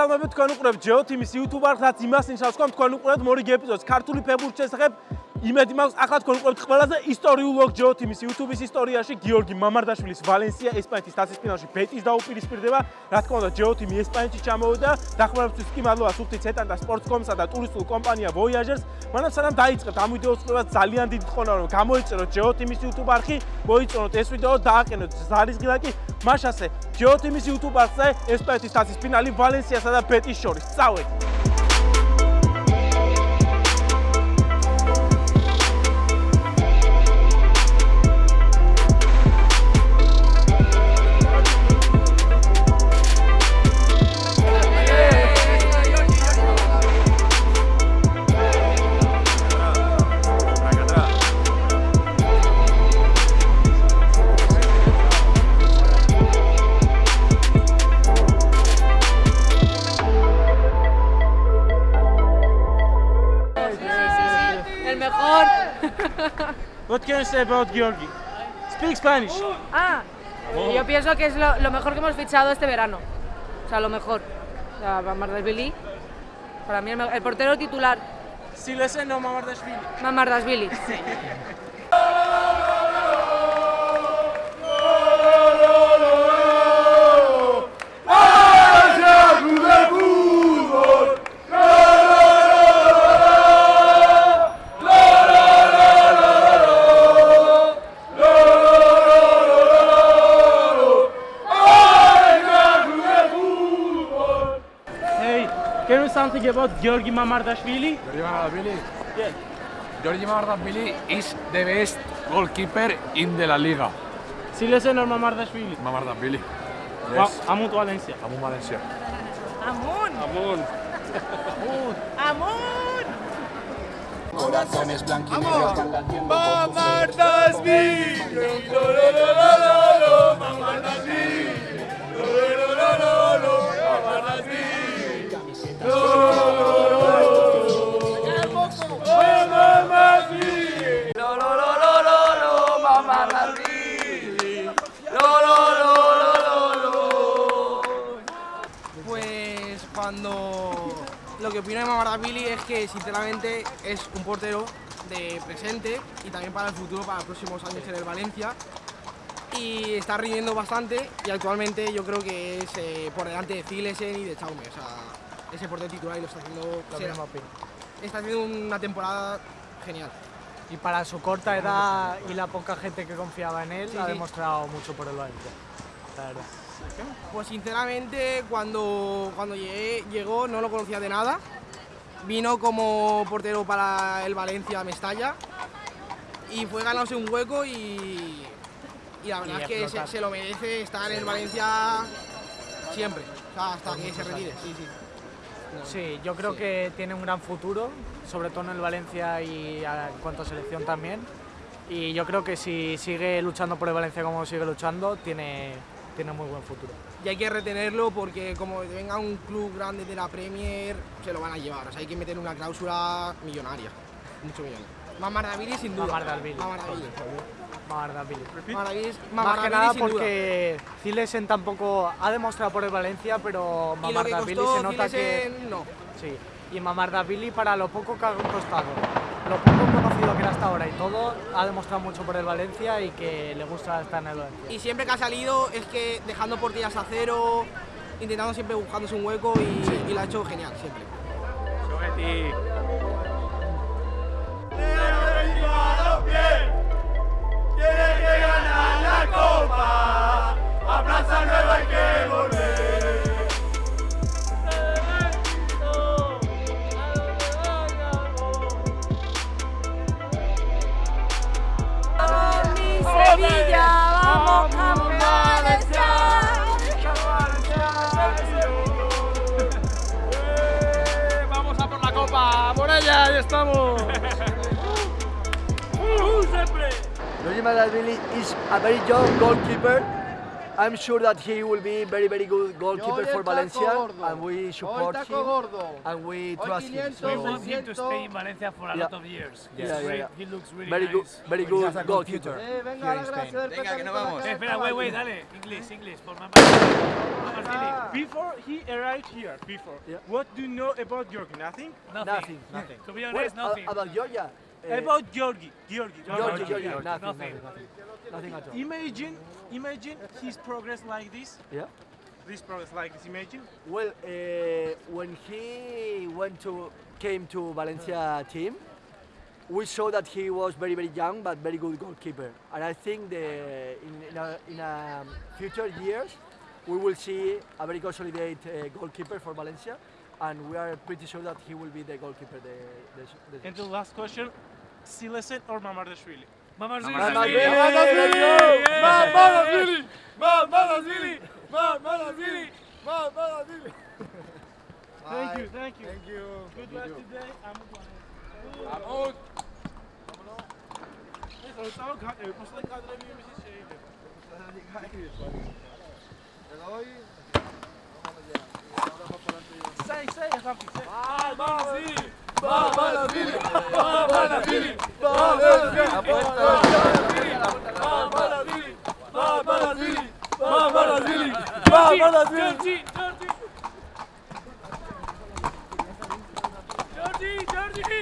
მოგესალმებით თქვენ უყურებთ Geo Team-ის YouTube არხს, რაც იმას ნიშნავს, რომ თქვენ უყურებთ მორიგი ეპიზოდს. ქართული ფეხბურთის შესახებ იმედი მაქვს ახლა თქვენ უყურებთ ყველაზე ისტორიულ ლოგ Geo Team-ის YouTube-ის ისტორიაში გიორგი მამარდაშვილის ვალენსია ესპანეთის თასისფინალში ბეტის დაუპირისპირდება. რა თქმა უნდა Geo Team-ი ესპანეთში ჩამოვიდა. დახმარებისთვის კი მადლობა სუფთი ცეტანტა სპორტსკომსა და ტურისტულ კომპანია Voyagers. მანამ სანამ დაიწყებთ ამ ვიდეოს ყურებას ძალიან დიდი ხონა რომ გამოიწეროთ Geo Team-ის YouTube არხი, მოიწონოთ ეს ვიდეო, დააყენოთ ზარის ღილაკი. მაშასე Geo Team-ის YouTube არხზე ესპანეთის თასისფინალი ვალენსიასა და ბეტის შორის. წავედით. What can you say about Georgi? Speak Spanish. Ah, oh. yo pienso que es lo, lo, mejor que hemos fichado este verano. O sea, lo mejor. O sea, Mamardashvili, para mí el, el portero titular. Si le sé, no Mamardashvili. Mamardashvili. Sí. something about Georgi Mamardashvili? Georgi Mamardashvili? Yeah. Georgi Mamardashvili is the best goalkeeper in the La Liga. Silesen or Mamardashvili? Mamardashvili. Yes. Amun Valencia. Amun Valencia. Amun. Amun. Amun. Amun. Corazones blanquinegros están latiendo Mamardashvili. Mamardashvili. Opino de Mamardashvili es que sinceramente es un portero de presente y también para el futuro, para los próximos años en el Valencia. Y está rindiendo bastante y actualmente yo creo que es eh, por delante de Zilesen y de Chaume, o sea, ese portero titular y lo está haciendo está haciendo una temporada genial. Y para su corta edad y la poca gente que confiaba en él, ha demostrado mucho por el Valencia, Pues sinceramente, cuando, cuando llegué, llegó no lo conocía de nada. Vino como portero para el Valencia Mestalla y fue ganándose un hueco y, y la verdad es que se, lo merece estar en el Valencia siempre, hasta que se retire. Sí, sí. Sí, yo creo que tiene un gran futuro, sobre todo en el Valencia y en cuanto a selección también. Y yo creo que si sigue luchando por el Valencia como sigue luchando, tiene, tiene muy buen futuro. Y hay que retenerlo porque como venga un club grande de la Premier, se lo van a llevar. O sea, hay que meter una cláusula millonaria, mucho millonario. Mamardavili sin duda. Mamardavili. Mamardavili. Mamardavili. Mamardavili. Más que nada porque Zilesen tampoco ha demostrado por el Valencia, pero Mamardavili se nota que... no. Sí. Y Mamardavili para lo poco que ha costado, lo poco conocido que era hasta ahora y todo, ha demostrado mucho por el Valencia y que le gusta estar en el Valencia. Y siempre que ha salido es que dejando portillas a cero, intentando siempre buscándose un hueco y, sí. y lo ha hecho genial, siempre. tiene que ganar la copa. A Plaza Nueva hay que volver. medalla! ¡Ahí estamos! uh, uh, siempre! Billy is a very young goalkeeper. I'm sure that he will be very, very good goalkeeper for Valencia, and we support him gordo. and we Hoy trust him. 500, We want him to stay in Valencia for a Yeah. lot of years. He's Yeah, yeah, yeah. He looks really very good, nice. very good goalkeeper. Eh, venga, la gracia del Venga, que nos petanito a la vamos. cara Eh, espera, wait, wait, dale. English, English, for my Ah. Before he arrived here, before, Yeah. what do you know about Georgi? Nothing? Nothing. Nothing, nothing. To be honest, uh, nothing. about Georgia, uh, About Georgi, Georgi. Nothing, nothing. nothing, nothing, nothing at all. Imagine, imagine his progress like this. Yeah. This progress like this. Imagine. Well, uh, when he went to came to Valencia team, we saw that he was very very young but very good goalkeeper. And I think the in in a, in a future years we will see a very consolidated uh, goalkeeper for Valencia, and we are pretty sure that he will be the goalkeeper. The, the, the And the last question: Silesen or Mamardashvili? Mama Zili! Mama Zili! Mama Thank you, thank you. Thank you. Good luck today. I'm out. Ulusal kalkıyor. Say, say, something. Say. Jordi! Jordi!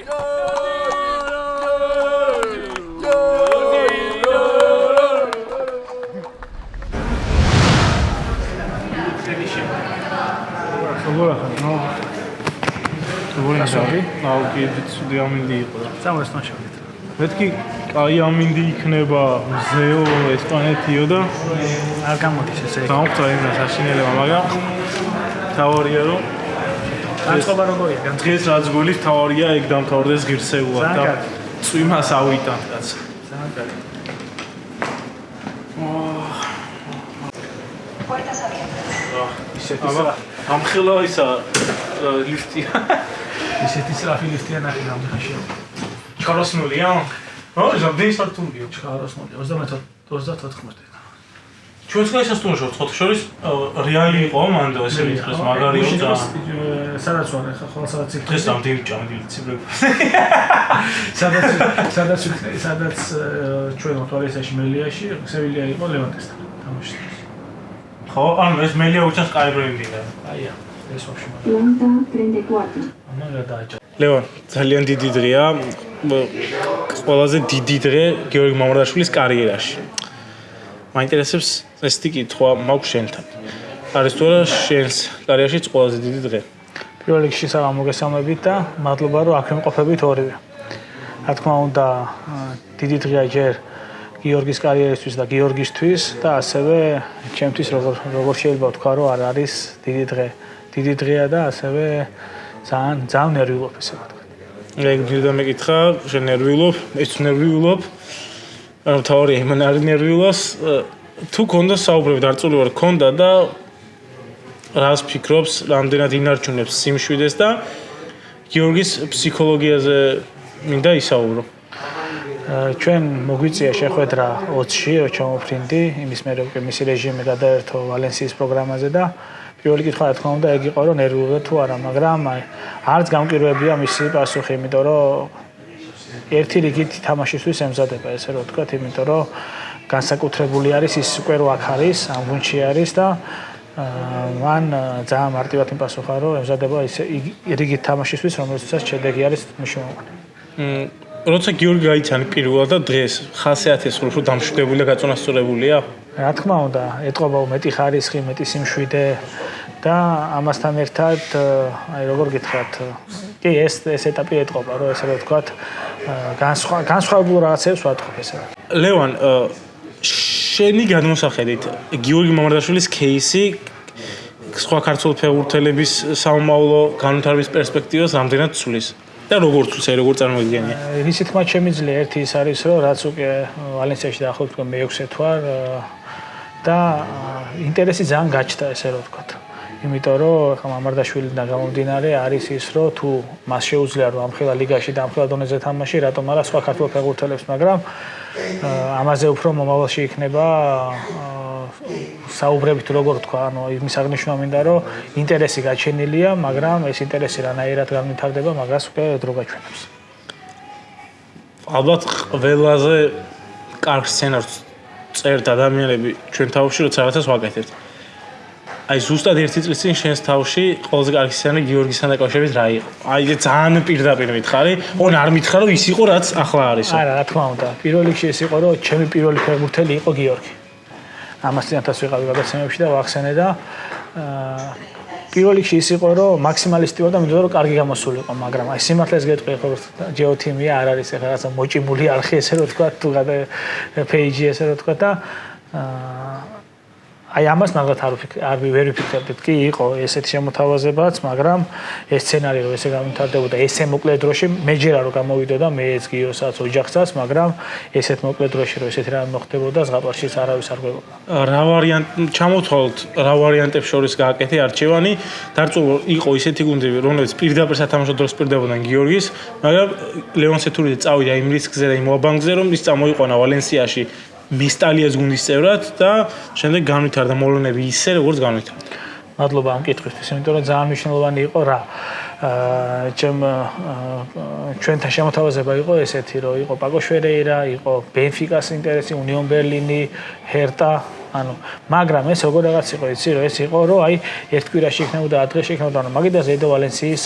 Jordi! როგორ ახლა? აუ, კი, ცუდი ამინდი იყო. წამოს ნაშავით. მეთქი კაი ამინდი იქნება მზეო ესპანეთიო და არ გამოდის ესე. გამოგწვა იმას აშინელება, მაგრამ თავარია რომ განწყობა როგორია? განწყობა დღეს რაც გოლის თავარია ეგ დამთავრდეს ღირსეულად და წვიმას ავიტანთ კაც. ძალიან კარგი. ისეთი აბა ამხილა ისა ლიფტი. ისეთი სწრაფი ლიფტია ნახე გამიხაში. ჩაროსნულია? ო, ზამთრის სართულია. ჩქაროსნული 34 34 ჩვენს გაი სასტუმროში ვართ ხოთ შორის რეალი იყო მანდ ესე მითხრეს მაგარიო და სადაც ვარ ახლა ხოლმე სადაც იქ დღეს რამდენი ჭამდი ციბრები. სადაც სადაც სადაც э, ჩვენ მოთვალისაში მელიაში სევილია იყო ლევანტესთან თამაშს ხო, ანუ ეს მელია უჩას კაი ბრენდინგა. აია ეს ვაფშე Planta 34. მაგრამ გადააჭა ლევან, ძალიან დიდი დღეა. ყველაზე დიდი დღე გიორგი მამრდაშვილის კარიერაში. მაინტერესებს ესეთი კითხვა მაქვს შენთან. არის თუ არა შენს კარიერაშიც ყველაზე დიდი დღე? პირველ რიგში საღამო მოგესალმებით და მადლობა რომ აქ იმყოფებით ორივე. რა თქმა უნდა, დიდი დღეა ჯერ გიორგის კარიერისთვის და გიორგისთვის და ასევე ჩემთვის როგორ როგორ შეიძლება ვთქვა რომ არ არის დიდი დღე. დიდი დღეა და ასევე ძალიან ძალიან ნერვიულობ ესე ვთქვა. ეგ მინდა მეკითხა, შენ ნერვიულობ, ეს ნერვიულობ. ანუ თავი იმან არ ნერვიულოს, თუ კონდა საუბრები ვარ, კონდა და რას ფიქრობს, რამდენად ინარჩუნებს სიმშვიდეს და გიორგის ფსიქოლოგიაზე მინდა ისაუბრო. ჩვენ მოგვიწია შეხვედრა 20-ში ჩამოფრინდი, იმის მერე უკვე მისი რეჟიმი გადაერთო ვალენსიის პროგრამაზე და პირველი კითხვა რა თქმა უნდა ეგ იყო რომ ნერვიულია თუ არა, მაგრამ არც გამკირვებია მისი პასუხი, იმიტომ რომ ერთი რიგით თამაშისთვის ემზადება ესე რომ ვთქვათ, იმიტომ რომ განსაკუთრებული არის ის უკვე რო აქ არის, ამ გუნდში არის და აა, მან ძალიან მარტივად იმპასუხა რომ ემზადება ის რიგით თამაშისთვის, რომელსაც შედეგი არის მნიშვნელოვანი. მ როცა გიორგი გაიცანი პირველად და დღეს ხასიათის უფრო დამშვიდებული და გაწონასწორებულია. რა თქმა უნდა, ეტყობა უმეტი ხარისხი, მეტი სიმშვიდე და ამასთან ერთად, აი როგორ გითხრათ, კი ეს ეს ეტაპი ეტყობა, რომ ესე რომ ვთქვათ, განსხვავ განსხვავებულ რაღაცებს ვატყობ ესე. ლევან, შენი გადმოსახედით, გიორგი მამარდაშვილის кейსი სხვა ქართულ ფეხბურთელების საომავლო განვითარების პერსპექტივას რამდენად ცulis? და როგორ ცვლის, აი როგორ წარმოგიდგენია? რისი თქმა შემიძლია ერთი ის არის, რომ რაც უკვე ვალენსიაში დაახლოებით უკვე მე-6 თვარ და ინტერესი ძალიან გაჩნდა ესე რომ ვთქვათ. იმიტომ რომ ხა მამარდაშვილიდან გამომდინარე არის ის რომ თუ მას შეუძლია რომ ამხელა ლიგაში და ამხელა დონეზე თამაში, რატომ არა სხვა ქართულ ფეხბურთელებს, მაგრამ ამაზე უფრო მომავალში იქნება საუბრებით როგორ თქვა, ანუ იმის აღნიშნა მინდა, რომ ინტერესი გაჩენილია, მაგრამ ეს ინტერესი რანაირად განვითარდება, მაგას უკვე დრო გაჩვენებს. ალბათ ყველაზე კარგ სცენარს წერთ ადამიანები ჩვენ თავში, როცა რაღაცას ვაკეთებთ. აი ზუსტად ერთი წლის წინ შენს თავში ყველაზე კარგი სცენარი გიორგისთან დაკავშირებით რა იყო? აი ეს ძალიან პირდაპირ მითხარი, ოღონ არ მითხრა რომ ის იყო რაც ახლა არისო. არა, რა თქმა უნდა. პირველ რიგში ეს იყო რომ ჩემი პირველი ფეხბურთელი იყო გიორგი. ამას წინათაც ვიყავი გადაცემებში და ვახსენე და პირველ რიგში ის იყო რომ მაქსიმალისტი ვარ და მინდოდა რომ კარგი გამოსულიყო, მაგრამ აი სიმართლეს გეტყვი ხო ჯეოთიმია არ არის ეხლა რაღაცა მოჭიმული არხი ესე რომ თქვა თუ გადა პეიჯი ესე რომ თქვა და აა აი ამას მაგათ არ ვფიქრ არ ვერ ვიფიქრებდით კი იყო ესეთი შემოთავაზებაც მაგრამ ეს სცენარი რომ ესე გამვითარდებოდა ესე მოკლე დროში მეჯერა რომ გამოვიდოდა მეც გიოსაც ოჯახსაც მაგრამ ესეთ მოკლე დროში რომ ესეთი რამე მოხდებოდა ზღაპარშიც არავის არ გვეუბნა რა ვარიანტ ჩამოთვალოთ რა ვარიანტებს შორის გააკეთე არჩევანი. დარწმუნ იყო ისეთი გუნდები რომლებიც პირდაპირ სათამაშო დროს პირდებოდნენ გიორგის მაგრამ ლეონ სეთურიძე წავიდა იმ რისკზე და იმ ობანგზე რომ ის წამოიყვანა ვალენსიაში მესტალიას გუნდის წევრად და შემდეგ განვითარდა მოლონები ისე როგორც განვითარდა. მადლობა ამ კითხვისთვის, იმიტომ რომ ძალიან მნიშვნელოვანი იყო რა. აა ჩემ ჩვენთან შემოთავაზება იყო ესეთი, რომ იყო პაკო შვერეირა, იყო ბენფიკას ინტერესი, უნიონ ბერლინი, ჰერტა, ანუ მაგრამ ეს როგორ რაღაც იყო იცი რომ ეს იყო რომ აი ერთ კვირაში იქნებოდა ადრეში იქნებოდა ანუ მაგიდა ზედო ვალენსიის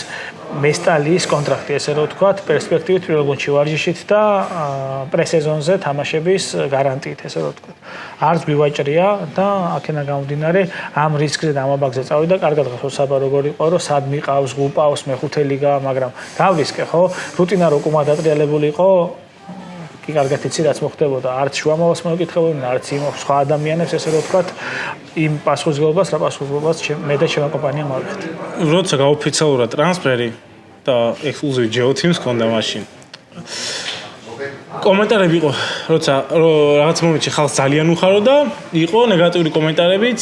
მესტალის კონტრაქტი ესე რომ ვთქვათ პერსპექტივით პირველ გუნდში ვარჯიშით და პრესეზონზე თამაშების გარანტიით ესე რომ ვთქვათ. არც გვივაჭრია და აქენა გამომდინარე ამ რისკზე და ამ აბაგზე წავიდა კარგად ხო საბა როგორ იყო რომ სად მიყავს გუპავს მეხუთე ლიგა მაგრამ დავრისკე ხო? რუტინა რო კუმა დატრიალებული იყო კი კარგად იცი რაც მოხდებოდა. არც შუამავას მოკითხებოდნენ არც იმ სხვა ადამიანებს ესე რომ ვთქვათ იმ პასუხისგებლობას რა პასუხისგებლობას მე და ჩემი კომპანია მოვიხდი როცა გაოფიციალურად ტრანსფერი და ექსკლუზივი ჯეოთიმს ქონდა მაშინ. კომენტარები იყო როცა რაღაც მომენტში ხალხს ძალიან უხაროდა იყო ნეგატიური კომენტარებიც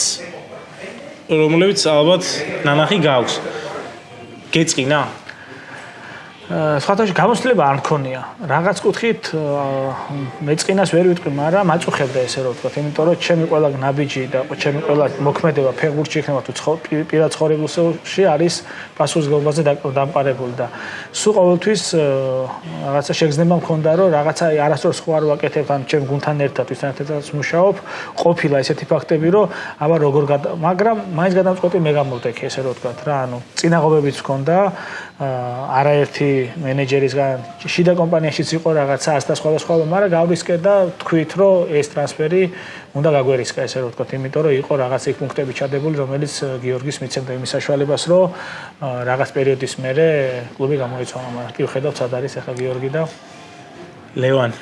რომლებიც ალბათ ნანახი გაქვს გეწყინა სხვათაშორის გამოსლება არ მქონია. რაღაც კუთხით მეწყინას ვერ ვიტყვი, მაგრამ მაწუხებდა ესე რომ ვთქვა, იმიტომ რომ ჩემი ყველა ნაბიჯი და ჩემი ყველა მოქმედება ფეგურში იქნება თუ პირად ცხოვრებულში არის პასუხისგებლობაზე დამყარებული და სულ ყოველთვის რაღაცა შეგრძნება მქონდა რომ რაღაცა არასდროს ხო არ ვაკეთებ ან ჩემ გუნთან ერთად ვისთანაც მუშაობ, ყოფილა ესეთი ფაქტები რომ აბა როგორ მაგრამ მაინც გადამწყვეტი მე გამოვდექი ესე რომ ვთქვა რა, ანუ წინაღობებიც მქონდა არაერთი მენეჯერისგან შიდა კომპანიაშიც იყო რაღაცა ასთა სხვა და სხვა, მაგრამ გავრისკე და თქვით, რომ ეს ტრანსფერი უნდა გაგვერისკა, ესე რომ ვთქვათ, იმიტომ რომ იყო რაღაცა იქ პუნქტები ჩადებული, რომელიც გიორგის მიცემდა იმის საშუალებას, რომ რაღაც პერიოდის მერე კლუბი გამოიცვალა, მაგრამ კი ხედავთ, სად არის ახლა გიორგი და ლევან.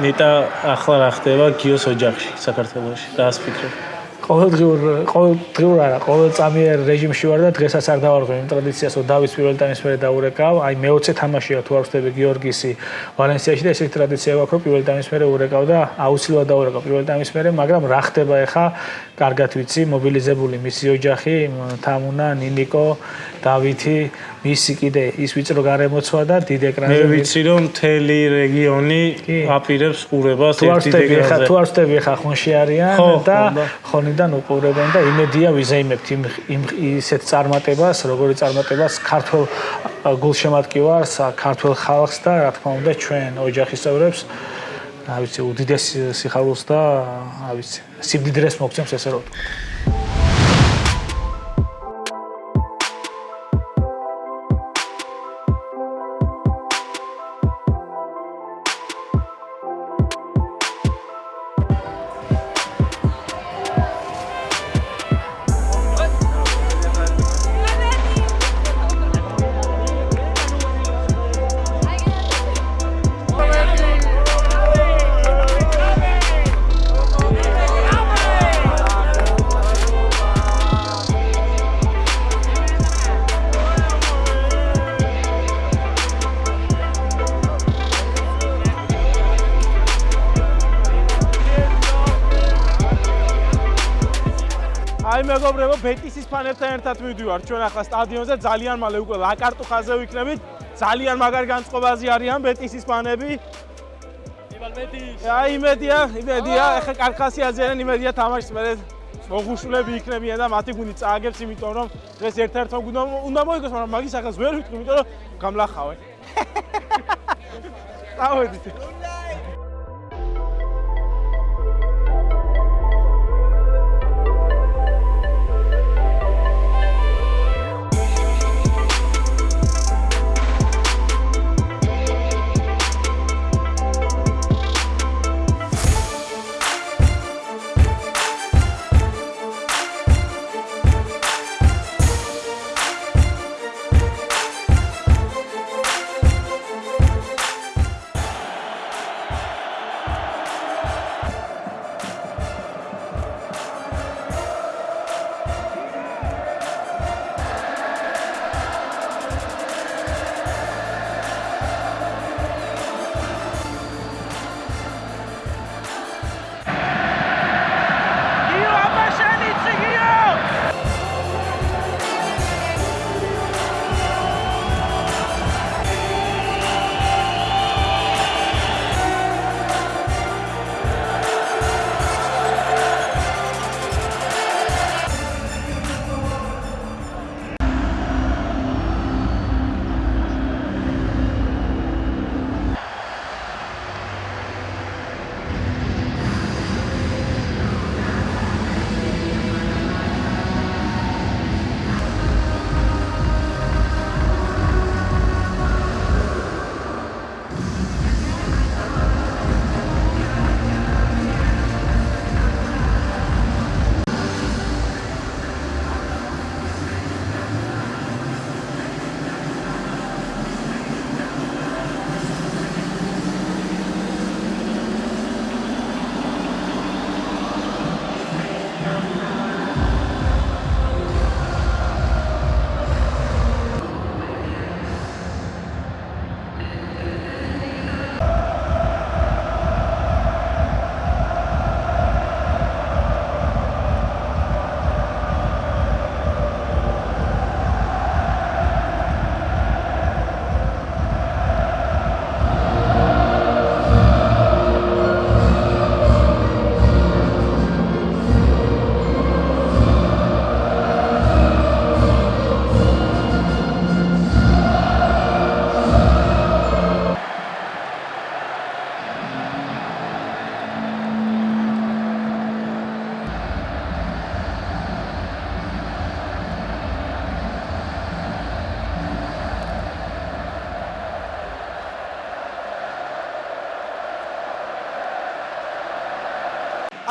ნეტა ახლა რა ხდება გიოს ოჯახში საქართველოში? რას ფიქრობ? ყოველდღიურ ყოველდღიურ არა ყოველწამიერ რეჟიმში ვარ და დღესაც არ დავარღვე იმ ტრადიციას რომ დავის პირველ ტაიმის მერე დაურეკავ. აი მე-20 თამაშია თუ არ ვხდები გიორგისი ვალენსიაში და ესეთი ტრადიცია გვაქვს რომ პირველ ტაიმის მერე ურეკავ და აუცილებლად დაურეკავ პირველ ტაიმის მერე მაგრამ რა ხდება ახლა კარგად ვიცი მობილიზებული მისი ოჯახი თამუნა ნინიკო დავითი მისი კიდე. ის ვიწრო გარემოცვა და დიდ ეკრანზე მე ვიცი რომ მთელი რეგიონი აპირებს ყურებას ერთ დიდ ეკრანზე თუ არ ვსტები ხა ხონში არიან და ხონიდან უყურებენ და იმედია ვიზეიმებთ იმ ისეთ წარმატებას როგორი წარმატებას ქართულ გულშემატკივარს ქართულ ხალხს და რა თქმა უნდა ჩვენ ოჯახის წევრებს რა ვიცი უდიდეს სიხარულს და რა ვიცი სიბდიდრეს მოგცემს ესე რომ მეგობრებო, ფანებთან ერთად მივდივარ ჩვენ ახლა სტადიონზე, ძალიან მალე უკვე ლაკარტუხაზე ვიქნებით. ძალიან მაგარ განწყობაზე არიან ბეტისის ფანები. იბალ ბეტის. აი იმედია, იმედია, ახლა კარკასიაზე არიან, იმედია თამაშს მე მოხუშულები იქნებიან და მათი გუნდი წააგებს, იმიტომ რომ დღეს ერთ-ერთმა გუნდმა უნდა მოიგოს, მაგრამ მაგის ახალს ვერ ვიტყვი, იმიტომ რომ გამლახავენ. წავედით.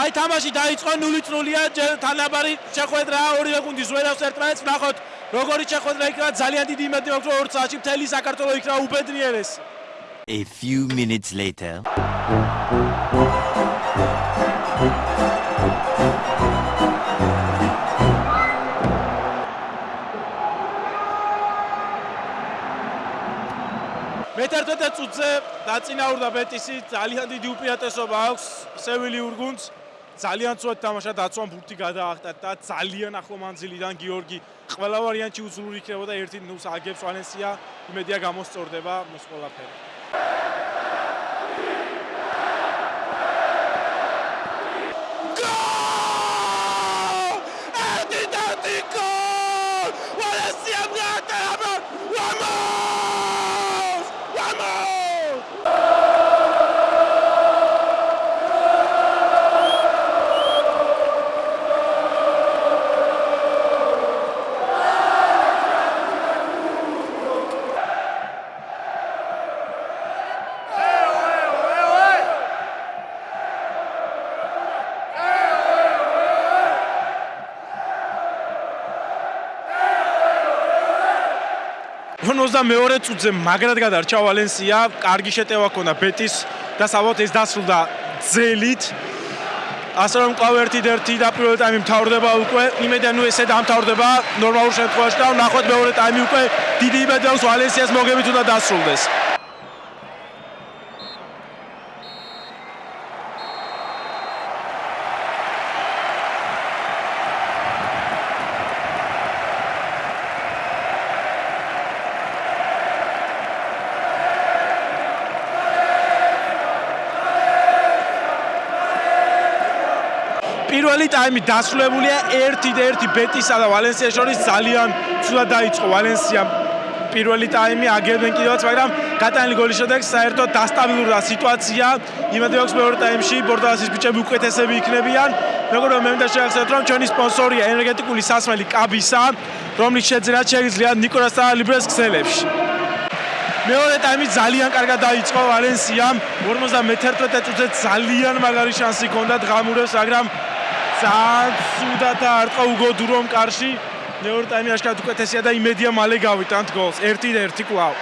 აი თამაში დაიწყო 0-0-ია თანაბარი შეხვედრა ორივე გუნდის ვერავს ერთმანეთს ნახოთ როგორი შეხვედრა იქნება ძალიან დიდი იმედი მაქვს რომ 2 საათში მთელი საქართველოს იქნება უბედნიერეს A few minutes later. მე-11 წუთზე დაწინაურდა ბეტისი ძალიან დიდი უპირატესობა აქვს სევილიურ გუნდს ძალიან წვეთ თამაშა დაცვამ ბურთი გადაახტა და ძალიან ახლო მანძილიდან გიორგი ყველა ვარიანტში უძლური იქნებოდა ერთი ნულს აგებს ვალენსია იმედია გამოსწორდება მის ყველაფერი გოლ! ერთი და ერთი გოლ! ვალენსიამ გაატარა 22 წუთზე მაგრად გადარჩა ვალენსია, კარგი შეტევა ჰქონდა ბეტის და საბოლოოდ ეს დასრულდა ძელით. ასე რომ კვლავ ერთი ერთი დაპირველი ტაიმი მთავრდება უკვე. იმედია ნუ ესე დამთავრდება ნორმალურ შემთხვევაში და ვნახოთ მეორე ტაიმი უკვე დიდი იმედია აქვს ვალენსიას მოგებით უნდა დასრულდეს. პირველი ტაიმი დასრულებულია 1-1 ბეტისა და ვალენსიას შორის ძალიან ცუდად დაიწყო ვალენსია პირველი ტაიმი აგებენ კიდევაც, მაგრამ გატანილი გოლის შემდეგ საერთოდ დასტაბილურდა სიტუაცია. იმედი აქვს მეორე ტაიმში ბორდალასის ბიჭები უკეთესები იქნებიან. მეგობრებო, მე მინდა შევახსენოთ, რომ ჩვენი სპონსორია ენერგეტიკული სასმელი კაბისა, რომლის შეძრა შეიძლება ნიკოლას ტალიბრეს ქსელებში. მეორე ტაიმი ძალიან კარგად დაიწყო ვალენსიამ 51 წუთზე ძალიან მაგარი შანსი ჰქონდა დღამურებს მაგრამ ძალიან ცუდად არტყა უგო დურომ კარში. მეორე ტაიმი აშკარად უკეთესია და იმედია მალე გავიტანთ გოლს. 1-1 კლავ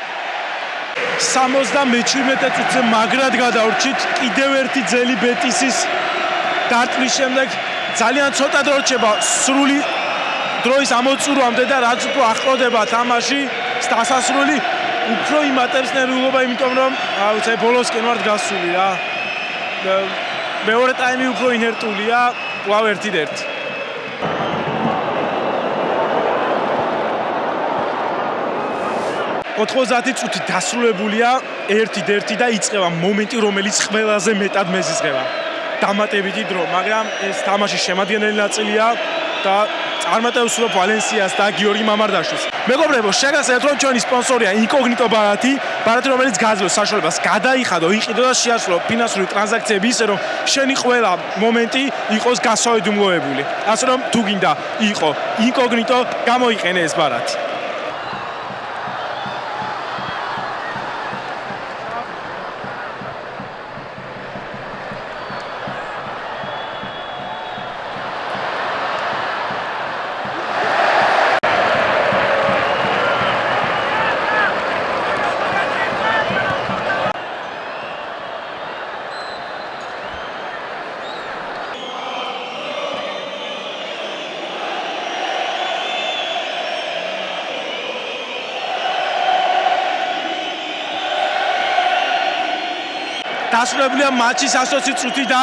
77 წუთზე მაგრად გადავრჩით კიდევ ერთი ძელი ბეტისის დარტყმის შემდეგ ძალიან ცოტა დრო რჩება სრული დროის ამოწურვამდე და რაც უფრო ახლოვდება თამაში დასასრული უფრო იმატებს ნერვულობა იმიტომ რომ აუცე ბოლოსკენ ვარ გასული რა. მეორე ტაიმი უფრო ინერტულია კვლავ 1-1 90 წუთი დასრულებულია 1-1 და იწყება მომენტი რომელიც ყველაზე მეტად მეზიზღება დამატებითი დრო მაგრამ ეს თამაში შემადგენელი ნაწილია და წარმატებს უსულო ვალენსიას და გიორგი მამარდაშვილს. მეგობრებო, შეგახსენებთ რომ ჩვენი სპონსორია Incognito Barati, Barati რომელიც გაძლევს საშუალებას გადაიხადო, იყიდო და შეასრულო ფინანსური ტრანზაქციები ისე რომ შენი ყველა მომენტი იყოს გასავედუმლოებული. ასე რომ თუ გინდა იყო Incognito, გამოიყენე ეს Barati. დასრულებულია მატჩის 120 წუთი და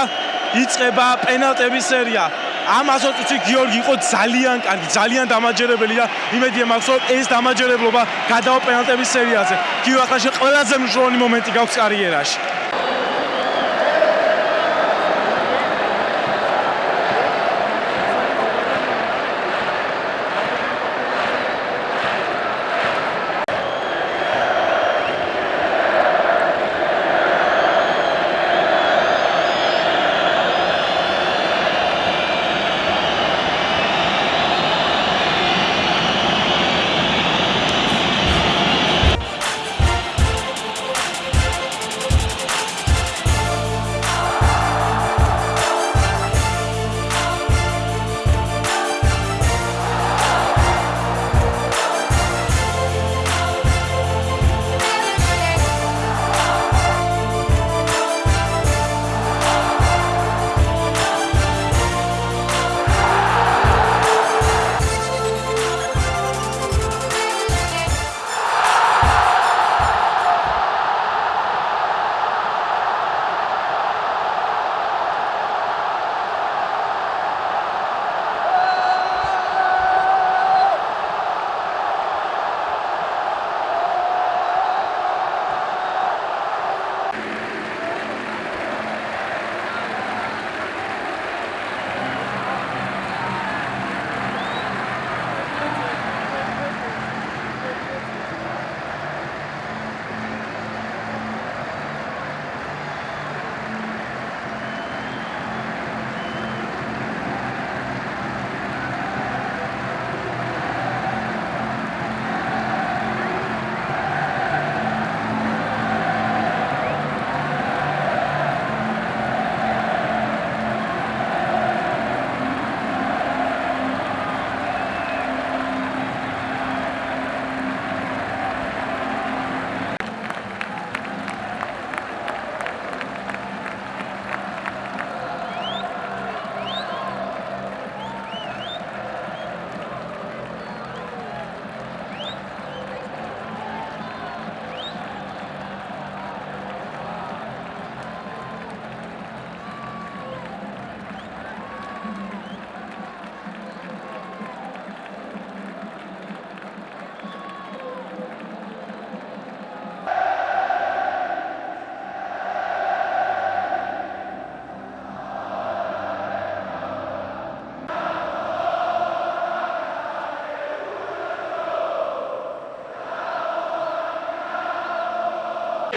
იწყება პენალტების სერია. ამ 120 წუთი გიორგი იყო ძალიან კარგი, ძალიან დამაჯერებელი და იმედია მაქვს რომ ეს დამაჯერებლობა გადავა პენალტების სერიაზე. გიორგი ყველაზე მნიშვნელოვანი მომენტი გაქვს კარიერაში.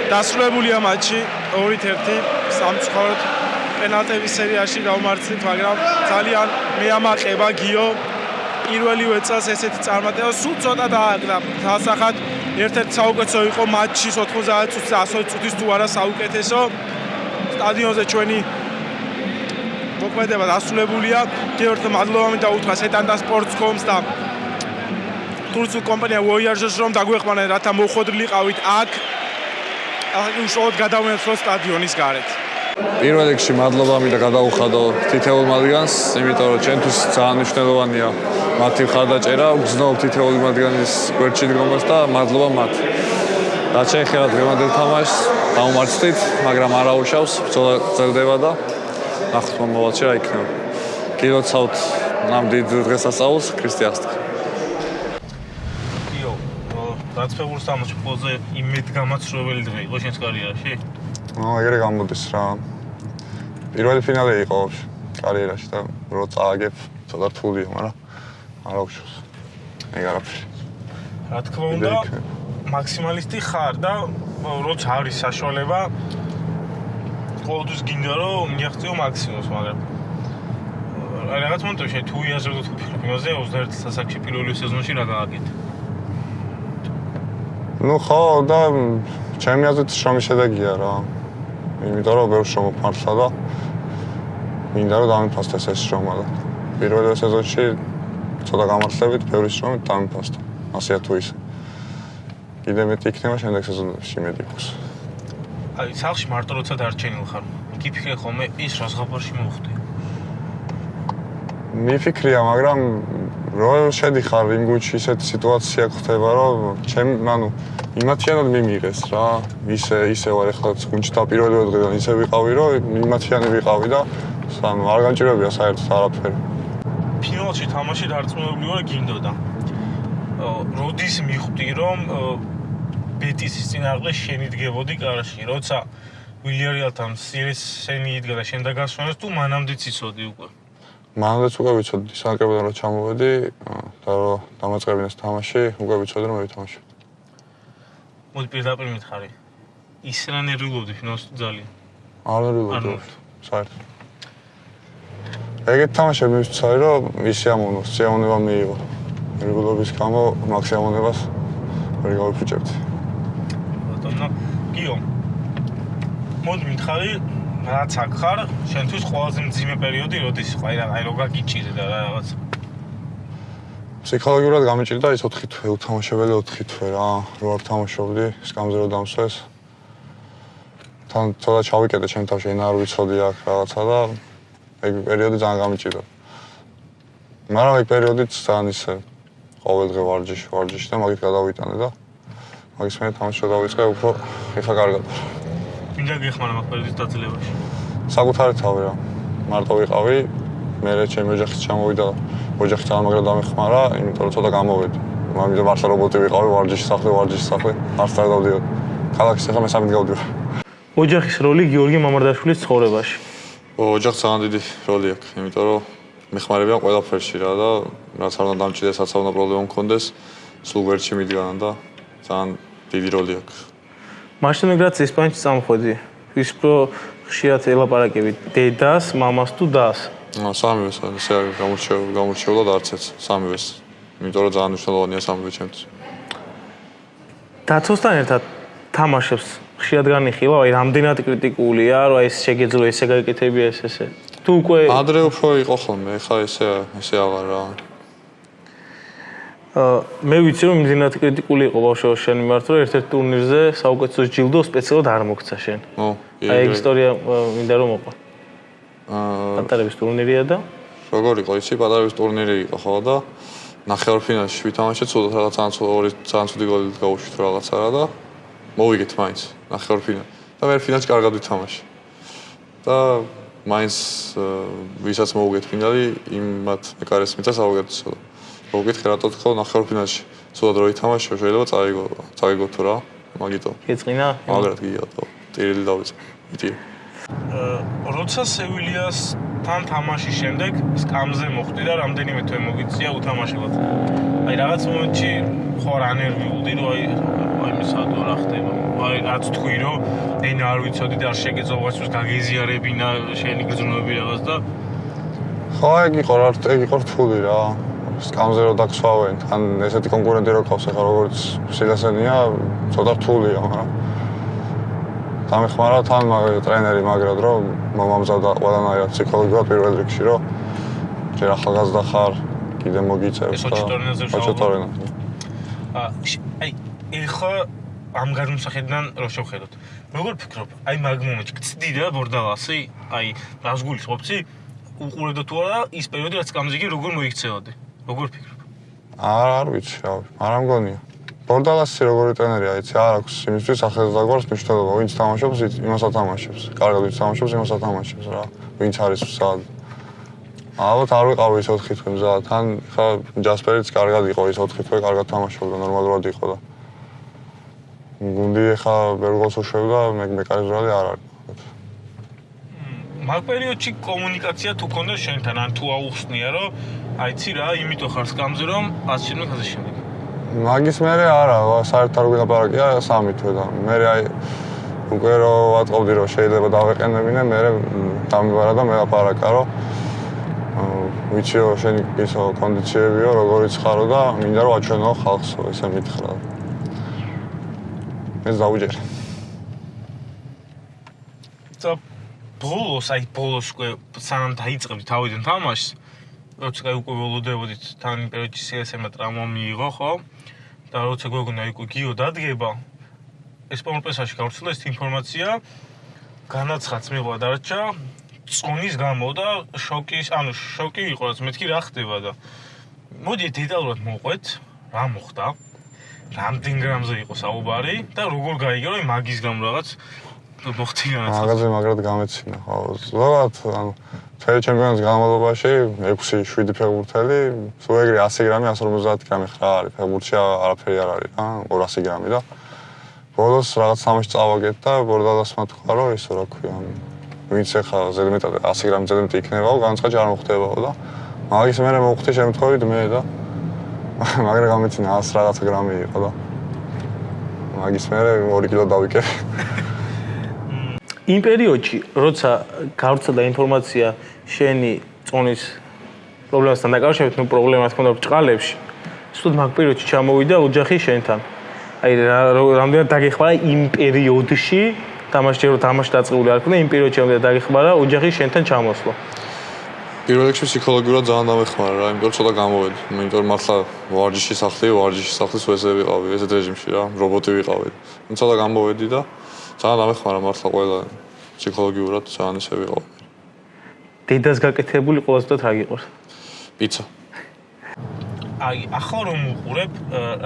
დასრულებულია მატჩი 2-1 სამწუხაროდ პენალტების სერიაში გავმარცხეთ, მაგრამ ძალიან მეამაყება გიო პირველივე წელს ესეთი წარმატება სულ ცოტა დააკრა. დასახად ერთ-ერთი საუკეთესო იყო მატჩის 90 წუთის 100 წუთის თუ არა საუკეთესო სტადიონზე ჩვენი მოქმედება დასრულებულია. გიორგი მადლობა მინდა უთხრა სეტანდა სპორტსკომს და თურქულ კომპანია Voyagers რომ დაგვეყმანენ რათა მოხოდრილიყავით აქ. ახლა უშუალოდ გადავინოთ რო სტადიონის გარეთ. პირველ რიგში მადლობა მინდა გადაუხადო თითოეულ მათგანს, იმიტომ რომ ჩვენთვის ძალიან მნიშვნელოვანია მათი მხარდაჭერა, გზნობ თითოეული მათგანის გვერდში დგომას და მადლობა მათ. რაც შეეხება დღევანდელ თამაშს, დაუმარცხდით, მაგრამ არ აუშავს, ბრძოლა ძლდება და ნახოთ მომავალში რა იქნება. გილოცავთ ნამდვილ დღესასწაულს ქრისტიანს. დაწფებულ თამაშს ყველაზე იმედგამაცრუებელი დღე იყო შენს კარიერაში? ნუ ეგრე გამოდის რა. პირველი ფინალი იყო კარიერაში და რო წააგებ, ცოტა რთულია, მაგრამ არ აუშვს. ეგ არაფერი. რა თქმა უნდა, მაქსიმალისტი ხარ და როცა არის საშუალება ყოველთვის გინდა რომ მიაღწიო მაქსიმუმს, მაგრამ რაღაც მომენტში თუ იაზრებდო თუ ფილმზე 21 სასაკში პირველი სეზონში რა გააკეთე? ნუ ხო და ჩემი აზრით შრომის შედეგია რა. იმიტომ რომ ბევრ შრომა ფართლა და მინდა რომ დამიფასდეს ეს შრომა და პირველი სეზონში ცოტა გამართლებით ბევრი შრომით დამიფასდა. ასეა თუ ისე. კიდე მეტი იქნება შემდეგ სეზონებში მედი ხოს. აი, სახში მარტო როცა დარჩენილ ხარ, გიფიქრე ხოლმე ის რა ზღაპარში მოხდი? მიფიქრია, მაგრამ რო შედიხარ იმ გუჩი ისეთი სიტუაცია ხდება, რომ ჩემ, ანუ იმათიანად მიმიღეს რა. ისე ისე ვარ ახლა გუნჩი დაპირველივე დღიდან ისე ვიყავი, რომ იმათიანი ვიყავი და სანუ არ განჭირებია საერთოდ არაფერი. ფინალში თამაში დარწმუნებული ვარ გინდოდა. როდის მიხვდი რომ ბეტისის წინააღმდეგ შენი დგებოდი კარაში, როცა ვილიარეალთან სირესენი იდგა და შენ დაგასვენეს თუ მანამდეც იცოდი უკვე. მანამდეც უკვე ვიცოდი სანკრებიდან რომ ჩამოვედი და რომ დამაწყებინეს თამაში, უკვე ვიცოდი რომ მეთამაშე. მოდი პირდაპირ მითხარი. ის რა ნერვიულობდი ფინალში ძალიან. არ ნერვიულობდი. საერთოდ. ეგეთ თამაშები მივცარი რომ ისე ამონოს, შეამონება მიიღო. ნერვიულობის გამო მაქსიმუმებას ვერ გავიფუჭებდი. ბატონო, გიო. მოდი მითხარი, რაც აქ ხარ, შენთვის ყველაზე მძიმე პერიოდი როდის იყო? აი რა, აი როგა გიჭირე და რაღაც. ფსიქოლოგიურად გამიჭირდა ის 4 თვე, უთამაშებელი 4 თვე რა, რო არ თამაშობდი, სკამზე რო დამსვეს. თან თორა ჩავიკეტე ჩემ თავში, ენა არ ვიცოდი აქ რაღაცა და ეგ პერიოდი ძალიან გამიჭირდა. მაგრამ ეგ პერიოდიც ძალიან ისე ყოველ დღე ვარჯიში, ვარჯიში და მაგით გადავიტანე და მაგის მე თამაში დავიწყე უფრო ეხა კარგად. მინდა გეხმარა მაგ პერიოდის დაძლებაში. საკუთარი თავი რა. მარტო ვიყავი, მე რა ჩემი ოჯახიც ჩამოვიდა. ოჯახი ძალიან მაგრა დამეხმარა, იმიტომ რომ ცოტა გამოვედი. მამიდა მარსა რობოტი ვიყავი, ვარჯიში სახლი, ვარჯიში სახლი, არც არ დავდიოდი. ქალაქის ახლა მე სამით გავდივარ. ოჯახის როლი გიორგი მამარდაშვილის ცხოვრებაში. ოჯახს ძალიან დიდი როლი აქვს, იმიტომ რომ მეხმარებიან ყველაფერში რა და რაც არ უნდა დამჭირდეს, რაც არ უნდა პრობლემა მქონდეს, სულ ვერჩი მიდგან და ძალიან დიდი როლი აქვს. მაშინ მეგრაც ესპანეთში წამოხვედი. ის პრო ხშირად ელაპარაკები დედას, მამას თუ დას. სამივეს ესე გამორჩეულ გამორჩეულად არც ეს სამივეს. იმიტომ რომ ძალიან მნიშვნელოვანია სამივე ჩემთვის. დაცოსთან ერთად თამაშებს ხშირად განიხილა, აი რამდენად კრიტიკულია, რომ ეს შეგეძლო ესე გაიკეთებია ეს ესე. თუ უკვე ადრე უფრო იყო ხოლმე, ეხლა ესე ესე აღარ რა. მე ვიცი რომ იმდენად კრიტიკული იყო ბავშვობაში შენ მიმართ, რომ ერთ-ერთ ტურნირზე საუკეთესო ჯილდო სპეციალურად არ მოგცა შენ. ო, აი ეგ ისტორია მინდა რომ მოყვა. აა პატარების ტურნირია და როგორ იყო ისი პატარების ტურნირი იყო ხო და ნახევარფინალში ვითამაშეთ, ცუდად რაღაც ცუდი ორი ძალიან ცუდი გოლი გაუშვით რაღაცა რა და მოვიგეთ მაინც ნახევარფინალში. და მე ფინალში კარგად ვითამაშე. და მაინც ვისაც მოვიგეთ ფინალი, იმათ მეკარეს მიწა საუკეთესო. მოვიგეთ რატო თქო ნახევარფინალში. ცუდად რო ვითამაშე, შეიძლება წაიგო, წაიგო თუ რა, მაგითო. გეწყინა? მაგრად გიგატო. ტირილი დავიწყე. იტი. როცა სევილიას თან თამაშის შემდეგ სკამზე მოხვდი და რამდენიმე თვე მოგიწია უთამაშებლად. აი რაღაც მომენტში ხო რა ნერვიულდი, რომ აი აი მისადო რა ხდება. აი რაც თქვი რომ ენა არ ვიცოდი და არ შეგეძლო გაგეზიარებინა შენი გრძნობები რაღაც და ხო ეგ იყო რა ეგ იყო რთული რა. სკამზე რო დაგსვავენ, თან ესეთი კონკურენტი რო ყავს ახლა როგორც სილასენია, ცოტა რთულია, მაგრამ დამეხმარა თან ტრენერი მაგრად რომ მომამზადა ყველანაირად ფსიქოლოგიურად პირველ რიგში რომ ჯერ ახალგაზრდა ხარ კიდე მოგიწევს და ოჩოტორენაზე აი ეხა ამ გადმოსახედიდან რო შევხედოთ. როგორ ფიქრობ? აი მაგ მომენტში გწდი რა ბორდალასი აი რას გულისხმობცი უყურებდა თუ არა ის პერიოდი რაც გამზიგი როგორ მოიქცევოდი როგორ ფიქრობ არ არ ვიცი რა არ ამგონია ბორდალასი როგორი ტრენერია, იცი, არ აქვს იმისთვის ახალგაზრდა გვარს მნიშვნელობა, ვინც თამაშობს, იმას ათამაშებს. კარგად ვინც თამაშობს, იმას ათამაშებს რა. ვინც არის სად. ალბათ არ ვიყავ ის 4 თვე მზად, თან ხა ჯასპერიც კარგად იყო ის 4 თვე, კარგად თამაშობდა, ნორმალურად იყო და გუნდი ხა ბერგოს უშვებდა, მე მე კარგად არ არის. მაგ პერიოდში კომუნიკაცია თუ ქონდა შენთან, ან თუ აუხსნია, რომ აიცი რა, იმიტომ ხარ სკამზე რომ ასე შემდეგ ასე შემდეგ. მაგის მერე არა, საერთოდ არ ვიღაპარაკია სამი თვე და მე აი უკვე რო ვატყობდი რომ შეიძლება დავეყენებინე, მე დამიბარა და მე ლაპარაკა რომ ვიცი რომ შენი ისო კონდიციებიო, როგორიც ხარო და მინდა რომ აჩვენო ხალხს, ესე მითხრა. ეს დაუჯერე. და ბოლოს, აი ბოლოს უკვე სანამ დაიწყებდი თავიდან თამაშს, როცა უკვე ველოდებოდით თან პერიოდში CSM-მა ტრაუმა მიიღო, ხო? და როცა გვეგონა იქ გიო დადგება ეს პომპესაში გავრცელდა ეს ინფორმაცია. განაცხადს მიღვა დარჩა წონის გამო და შოკის ანუ შოკი იყო რაც მეთქი რა ხდება და მოდი დეტალურად მოყვეთ რა მოხდა. რამდენ გრამზე იყო საუბარი და როგორ გაიგე რომ მაგის გამო რაღაც მოხდი განაცხადი მაგაზე მაგრად გამეცინა. ხო ზოგადად ანუ ფერი ჩემპიონატის განმავლობაში 6-7 ფეხბურთელი, სულ ეგრე 100 გრამი, 150 გრამი ხარ არის. ფეხბურთში არაფერი არ არის, ა 200 გრამი და ბოლოს რაღაც სამში წავაგეთ და ბორდალასმა თქვა, რომ ისო რა ქვია, ვინც ახლა ზედმეტად 100 გრამი ზედმეტი იქნებაო, განცხადი არ მოხდებაო და მაგის მერე მოხდი შემთხვევით მე და მაგრა გამეცინა 100 რაღაც გრამი იყო და მაგის მერე 2 კილო დავიკერე. იმ პერიოდში, როცა გავრცელდა ინფორმაცია შენი წონის პრობლემასთან დაკავშირებით, ნუ პრობლემა თქონდა ბჭყალებში. სულ მაგ პერიოდში ჩამოვიდა ოჯახი შენთან. აი რამდენად დაგეხმარა იმ პერიოდში, თამაში რო თამაში დაწყებული არ ქონდა, იმ პერიოდში რამდენად დაგეხმარა ოჯახი შენთან ჩამოსვლა. პირველ რიგში ფსიქოლოგიურად ძალიან დამეხმარა რა, იმიტომ რომ ცოტა გამოვედი. იმიტომ რომ მართლა ვარჯიში სახლი, ვარჯიში სახლის ვესე ვიყავი, ესეთ რეჟიმში რა, რობოტი ვიყავი. ცოტა გამოვედი და ძალიან ამეხმარა მართლა ყველა ფსიქოლოგიურად ძალიან ისე ვიყო. დედას გაკეთებული ყველაზე და თრაგიყოს. პიცა. აი, ახლა რომ უყურებ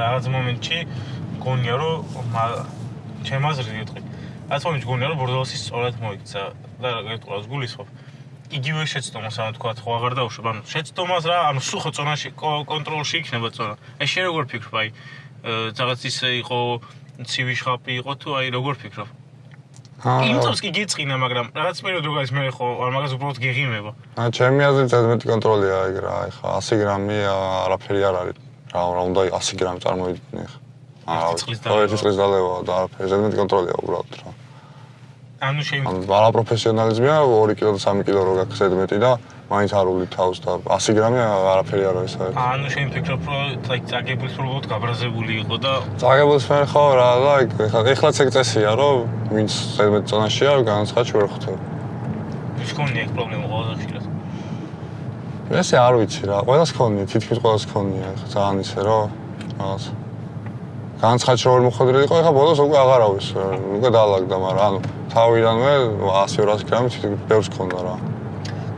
რაღაც მომენტში გონია რომ ჩემაზრი ვიტყვი. ასე მომენტში გონია რომ ბორდალოსი სწორად მოიქცა და ყოლას გულისხმობ. იგივე შეცდომას ანუ თქვა ხო აღარ დაუშვებ ანუ შეცდომას რა ანუ სულ ხო წონაში კონტროლში იქნება წონა. აი შე როგორ ფიქრობ აი რაღაც ისე იყო ცივი შხაპი იყო თუ აი როგორ ფიქრობ? იმწოს კი გიწყინა, მაგრამ რაღაც პერიოდ რო გაის მე ხო არ მაგას უბრალოდ გეღიმება. აა ჩემი აზრით ზედმეტი კონტროლია ეგ რა, ეხა 100 გრამი არაფერი არ არის. რა რა უნდა 100 გრამი წარმოიდგინე ხა. აა ერთი წლის დალევა და არაფერი ზედმეტი კონტროლია უბრალოდ რა. ანუ ანუ არა პროფესიონალიზმია 2 კილო და 3 კილო რო გაქვს ზედმეტი და მაინც არ ული თავს და 100 გრამი არაფერი არ არის საერთოდ. ანუ შენ ფიქრობ რომ აი წაგებულს უბრალოდ გაბრაზებული იყო და წაგებულს მე ხო რა და ეხლა ეხლაც ეგ წესია რომ ვინც ზედმეტ წონაშია განაცხადში ვერ ხვდები. ის კონია ეგ პრობლემა ყველაზე ხშირად. ესე არ ვიცი რა, ყველას ქონია, თითქმის ყველას ქონია, ეხლა ძალიან ისე რომ რაღაც განაცხადში რომ მოხდრილიყო, ეხლა ბოლოს უკვე აღარავის, უკვე დაალაგდა, მაგრამ ანუ თავიდანვე 100-200 გრამი თითქმის ბევრს ქონდა რა.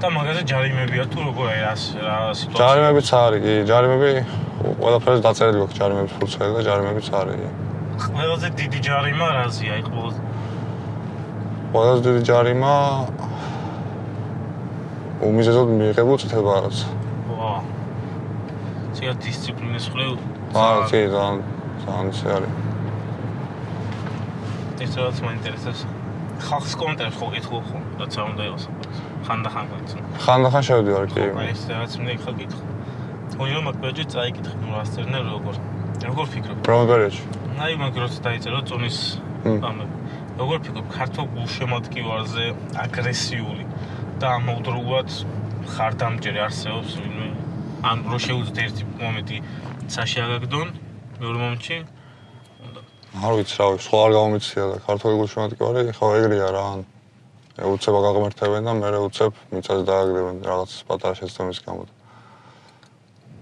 და მაგაზე ჯარიმებია თუ როგორ აი რა სიტუაცია? ჯარიმებიც არის, კი, ჯარიმები ყველაფერს დაწერილი აქვს ჯარიმების ფულცელი და ჯარიმებიც არის. ყველაზე დიდი ჯარიმა რაზეა? აი ყველაზე ყველაზე დიდი ჯარიმა უმიზეზოდ მიიღებულ წითელბარათს. ვა. ცია დისციპლინის ხლე. აა, კი, ძალიან ძალიან ისე არის. რაც მაინტერესებს. ხალხის კომენტარებს ხო გითხო ხო? როცა უნდა იყოს. ხანდახან გეცნო. ხანდახან შევდივარ კი. აი ეს რაღაც მინდა ხო გითხო. თუნდაც მაგ პერიოდში წაიკითხე, ნუ რასწერნე როგორ. როგორ ფიქრობ? რომელ პერიოდში? აი მაგ როცა დაიწერო წონის ამები. როგორ ფიქრობ ქართულ გულშემატკივარზე აგრესიული და ამავდროულად ხარდამჭერი არსებობს ვინმე ან რო შეუძლოთ ერთი მომენტი საში აგაგდონ მეორე მომენტში არ ვიცი რა ვიცი, სხვა არ გამომიცია და ქართული გულშემატკივარი ხო ეგრეა რა ან უცებ აგაღმერთებენ და მე უცებ მიწას დააგდებენ რაღაც პატარა შეცდომის გამო.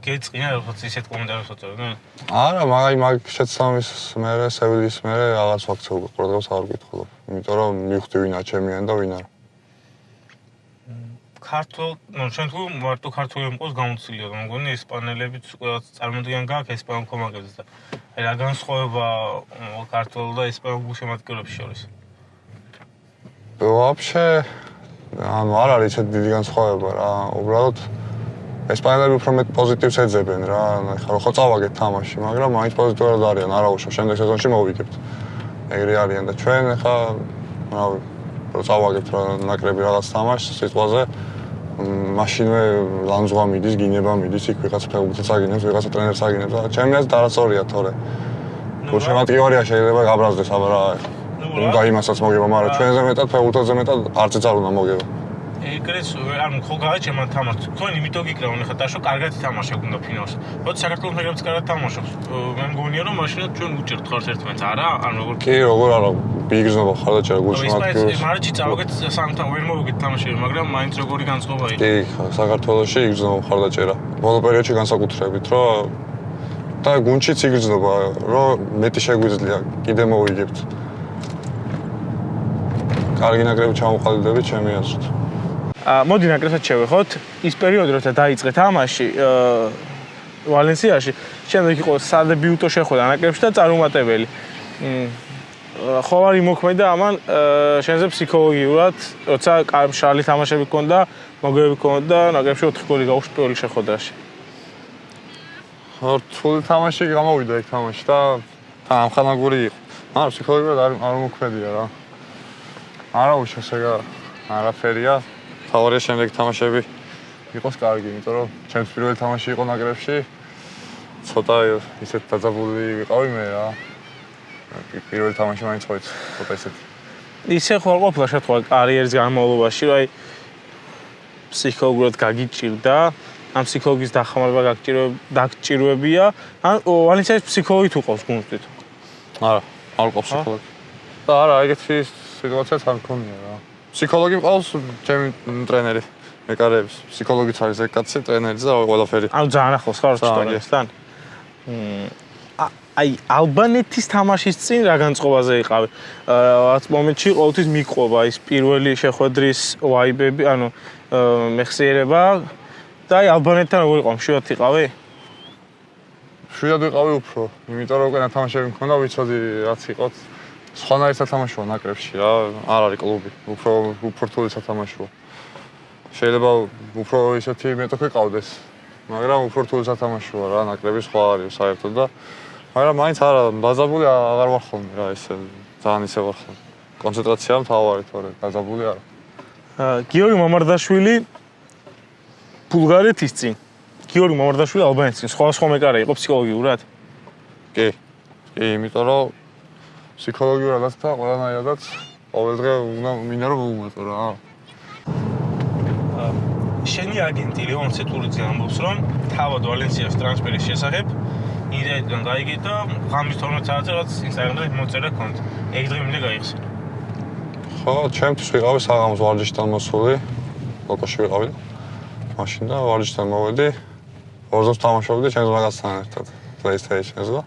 გეწყინა როგორც ისეთ კომენტარებს ვწერენ? არა, მაგ მაგ შეცდომის მე სევილის მე რაღაც ფაქტს უყურდებს არ გითხულობ. იმიტომ რომ მივხვდი ვინა ჩემიან და ვინ არა. ქართულ, თუ მარტო ქართული მყავს გამოცილია, მგონი ესპანელებიც უკვე წარმოდგენ გაქვს ესპანურ კომაგებს და რა განსხვავება ქართულ და ესპანურ გულშემატკივრებს შორის? вообще ანუ არ არის ეს დიდი განსხვავება რა, უბრალოდ ესპანელები უფრო მეტ პოზიტივს ეძებენ რა, ხო ხო წავაგეთ თამაში, მაგრამ მაინც პოზიტიურად არიან, არა უშო, შემდეგ სეზონში მოვიგებთ. ეგრე არიან და ჩვენ ხა რავი, რო წავაგებთ რა ნაკრები რაღაც თამაშს სიტყვაზე მაშინვე ლანძღვა მიდის, გინება მიდის, იქ ვიღაც ფეხბურთს აგინებს, ვიღაც ტრენერს აგინებს და ჩემი აზრით არასწორია თორე. გულშემატკივარია შეიძლება გაბრაზდეს, აბა რა. უნდა იმასაც მოგება, მაგრამ ჩვენზე მეტად ფეხბურთზე მეტად არც ეცარ უნდა მოგება. ეგრეც ანუ ხო გააჩემ თამაშს. თქვენ იმიტომ გიკრავენ ხა დაშო კარგად თამაშობ უნდა ფინალში. როცა საქართველოს ნაკრებიც კარგად თამაშობს, მე მგონია რომ მაშინაც ჩვენ უჭერთ ხარს ერთმანეთს, არა? ან როგორ კი, როგორ არა, ბიგზნობა ხარ და ჩერა გულშემატკივარს. ის მარჩი წავაგეთ სამთან ვერ მოვიგეთ თამაშები, მაგრამ მაინც როგორი განწყობა იყო. კი, საქართველოსში იგზნობა ხარ და ჩერა. ბოლო პერიოდში განსაკუთრებით, რომ და გუნჩიც იგრძნობა, რომ მეტი შეგვიძლია, კიდე მოვიგებთ. კარგი ნაკრები ჩამოყალიბდებით ჩემი აზრით. აა მოდი ნაკრებსაც შევეხოთ. ის პერიოდი, როცა დაიწყე თამაში, აა ვალენსიაში, შემდეგ იყო სადებიუტო შეხვედრა ნაკრებში და წარუმატებელი. ხო არ იმოქმედა ამან შენზე ფსიქოლოგიურად, როცა კარშალი თამაშები ქონდა, მოგებები ქონდა, ნაკრებში 4 გოლი გაუშვი პირველი შეხვედრაში. რთული თამაში გამოვიდა ეგ თამაში და თან ამხანაგური იყო. არა, ფსიქოლოგიურად არ არ მოქმედია რა. არა უშოს ეგა არაფერია. თავარია შემდეგ თამაშები იყოს კარგი, იმიტომ რომ ჩემს პირველი თამაში იყო ნაკრებში. ცოტა ისეთ დაძაბული ვიყავი მე რა. პირველი თამაში მაინც ხო იცი, ცოტა ისეთი. ისე ხო არ ყოფილა შეთქვა კარიერის განმავლობაში, რომ აი ფსიქოლოგიურად გაგიჭირდა, ამ ფსიქოლოგის დახმარება გაგჭირებია, ან ვალენსიის ფსიქოლოგი თუ ყავს გუნდით? არა, არ ყავს ფსიქოლოგი. და არა, ეგეთი სიტუაციაც არ მქონია რა. ფსიქოლოგი ყავს ჩემი ტრენერი. მეკარების ფსიქოლოგიც არის ეგ კაცი, ტრენერიც და ყველაფერი. ანუ ძალიან ახლოს ხარ სიტუაციასთან? მ აი ალბანეთის თამაშის წინ რა განწყობაზე იყავი? რაღაც მომენტში ყოველთვის მიყვობა ის პირველი შეხვედრის ვაიბები, ანუ მეხსიერება და აი ალბანეთთან როგორ იყო? მშვიდად იყავი? მშვიდად ვიყავი უფრო, იმიტომ რომ უკვე თამაშები მქონდა, ვიცოდი რაც იყოთ. სხვანაირ სათამაშოა ნაკრებში რა, არ არის კლუბი, უფრო უფრო რთული სათამაშოა. შეიძლება უფრო ისეთი მეტოქე ყავდეს, მაგრამ უფრო რთული სათამაშოა რა, ნაკრები სხვა არის საერთოდ და მაგრამ მაინც არა, დაძაბული აღარ ვარ ხოლმე რა, ესე ძალიან ისე ვარ ხოლმე. კონცენტრაცია მთავარი თორე, დაძაბული არა. გიორგი მამარდაშვილი ბულგარეთის წინ. გიორგი მამარდაშვილი ალბანეთის წინ. სხვა სხვა მეკარე იყო ფსიქოლოგიურად? კი. კი, იმიტომ რომ ფსიქოლოგიურადაც და ყველანაირადაც ყოველდღე უნდა მინდა რომ მოუმატო რა. შენი აგენტი ლეონ ცეტურიძე ამბობს რომ თავად ვალენსიას ტრანსფერის შესახებ იდეიდან გაიგე და ღამის 12 საათზე რაც ინსტაგრამზე მოწერა კონტ. ეგ დღე მინდა გაიხსენო. ხო, ჩემთვის ვიყავი საღამოს ვარჯიშთან მოსული. ლოკოში ვიყავი. მაშინ და ვარჯიშთან მოვედი. ორზოს თამაშობდი ჩემს მაგასთან ერთად. PlayStation-ზე.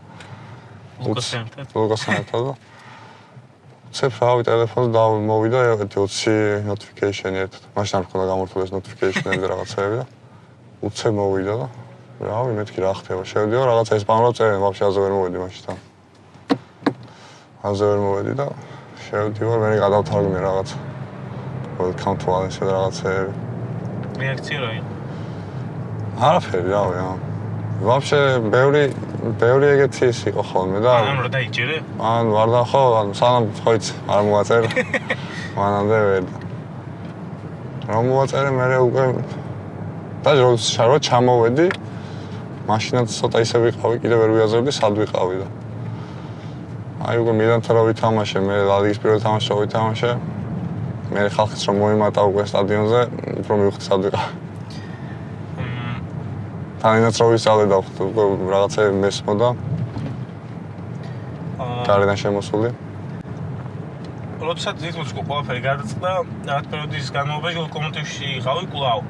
ლუკასთან ერთად. ლუკასთან ერთად. ცეფ რავი ტელეფონს და მოვიდა ერთი 20 notification-ი ერთად. მაშინ არ მქონდა გამორთული ეს notification-ები და რაღაცეები და უცე მოვიდა და რავი მეთქი რა ხდება. შევდიო რაღაც ესპანურად წერენ, ვაფშე აზე ვერ მოვედი მაშინ თან. აზე ვერ მოვედი და შევდივარ, მე გადავთარგმნე რაღაც. welcome to all ესე რაღაცეები. რეაქცია რა იყო? არაფერი რავი რა. ვაფშე ბევრი ბევრი ეგეთი ის იყო ხოლმე და ანუ რა დაიჭერე? ან ვარ და ხო ან სანამ ხო იცი არ მოაწერ. მანამდე ვერ. და რომ მოვაწერე მე უკვე და როგორც შარვა ჩამოვედი მაშინაც ცოტა ისე ვიყავი კიდე ვერ ვიაზრებდი სად ვიყავი და. აი უკვე მიდამთა რომ ვითამაშე მე ლალიგის პირველ თამაშს ვითამაშე მე ხალხის რომ მოიმატა უკვე სტადიონზე უფრო მივხვდი სად ვიყავი თანანაცროვი სწავლიდა ხო რაღაცა მესმოდა გარედან შემოსული როცა ძილს ყველაფერი გადაწყდა, რაღაც პერიოდის განმავლობაში ლოკომოტივში იყავი კვლავ.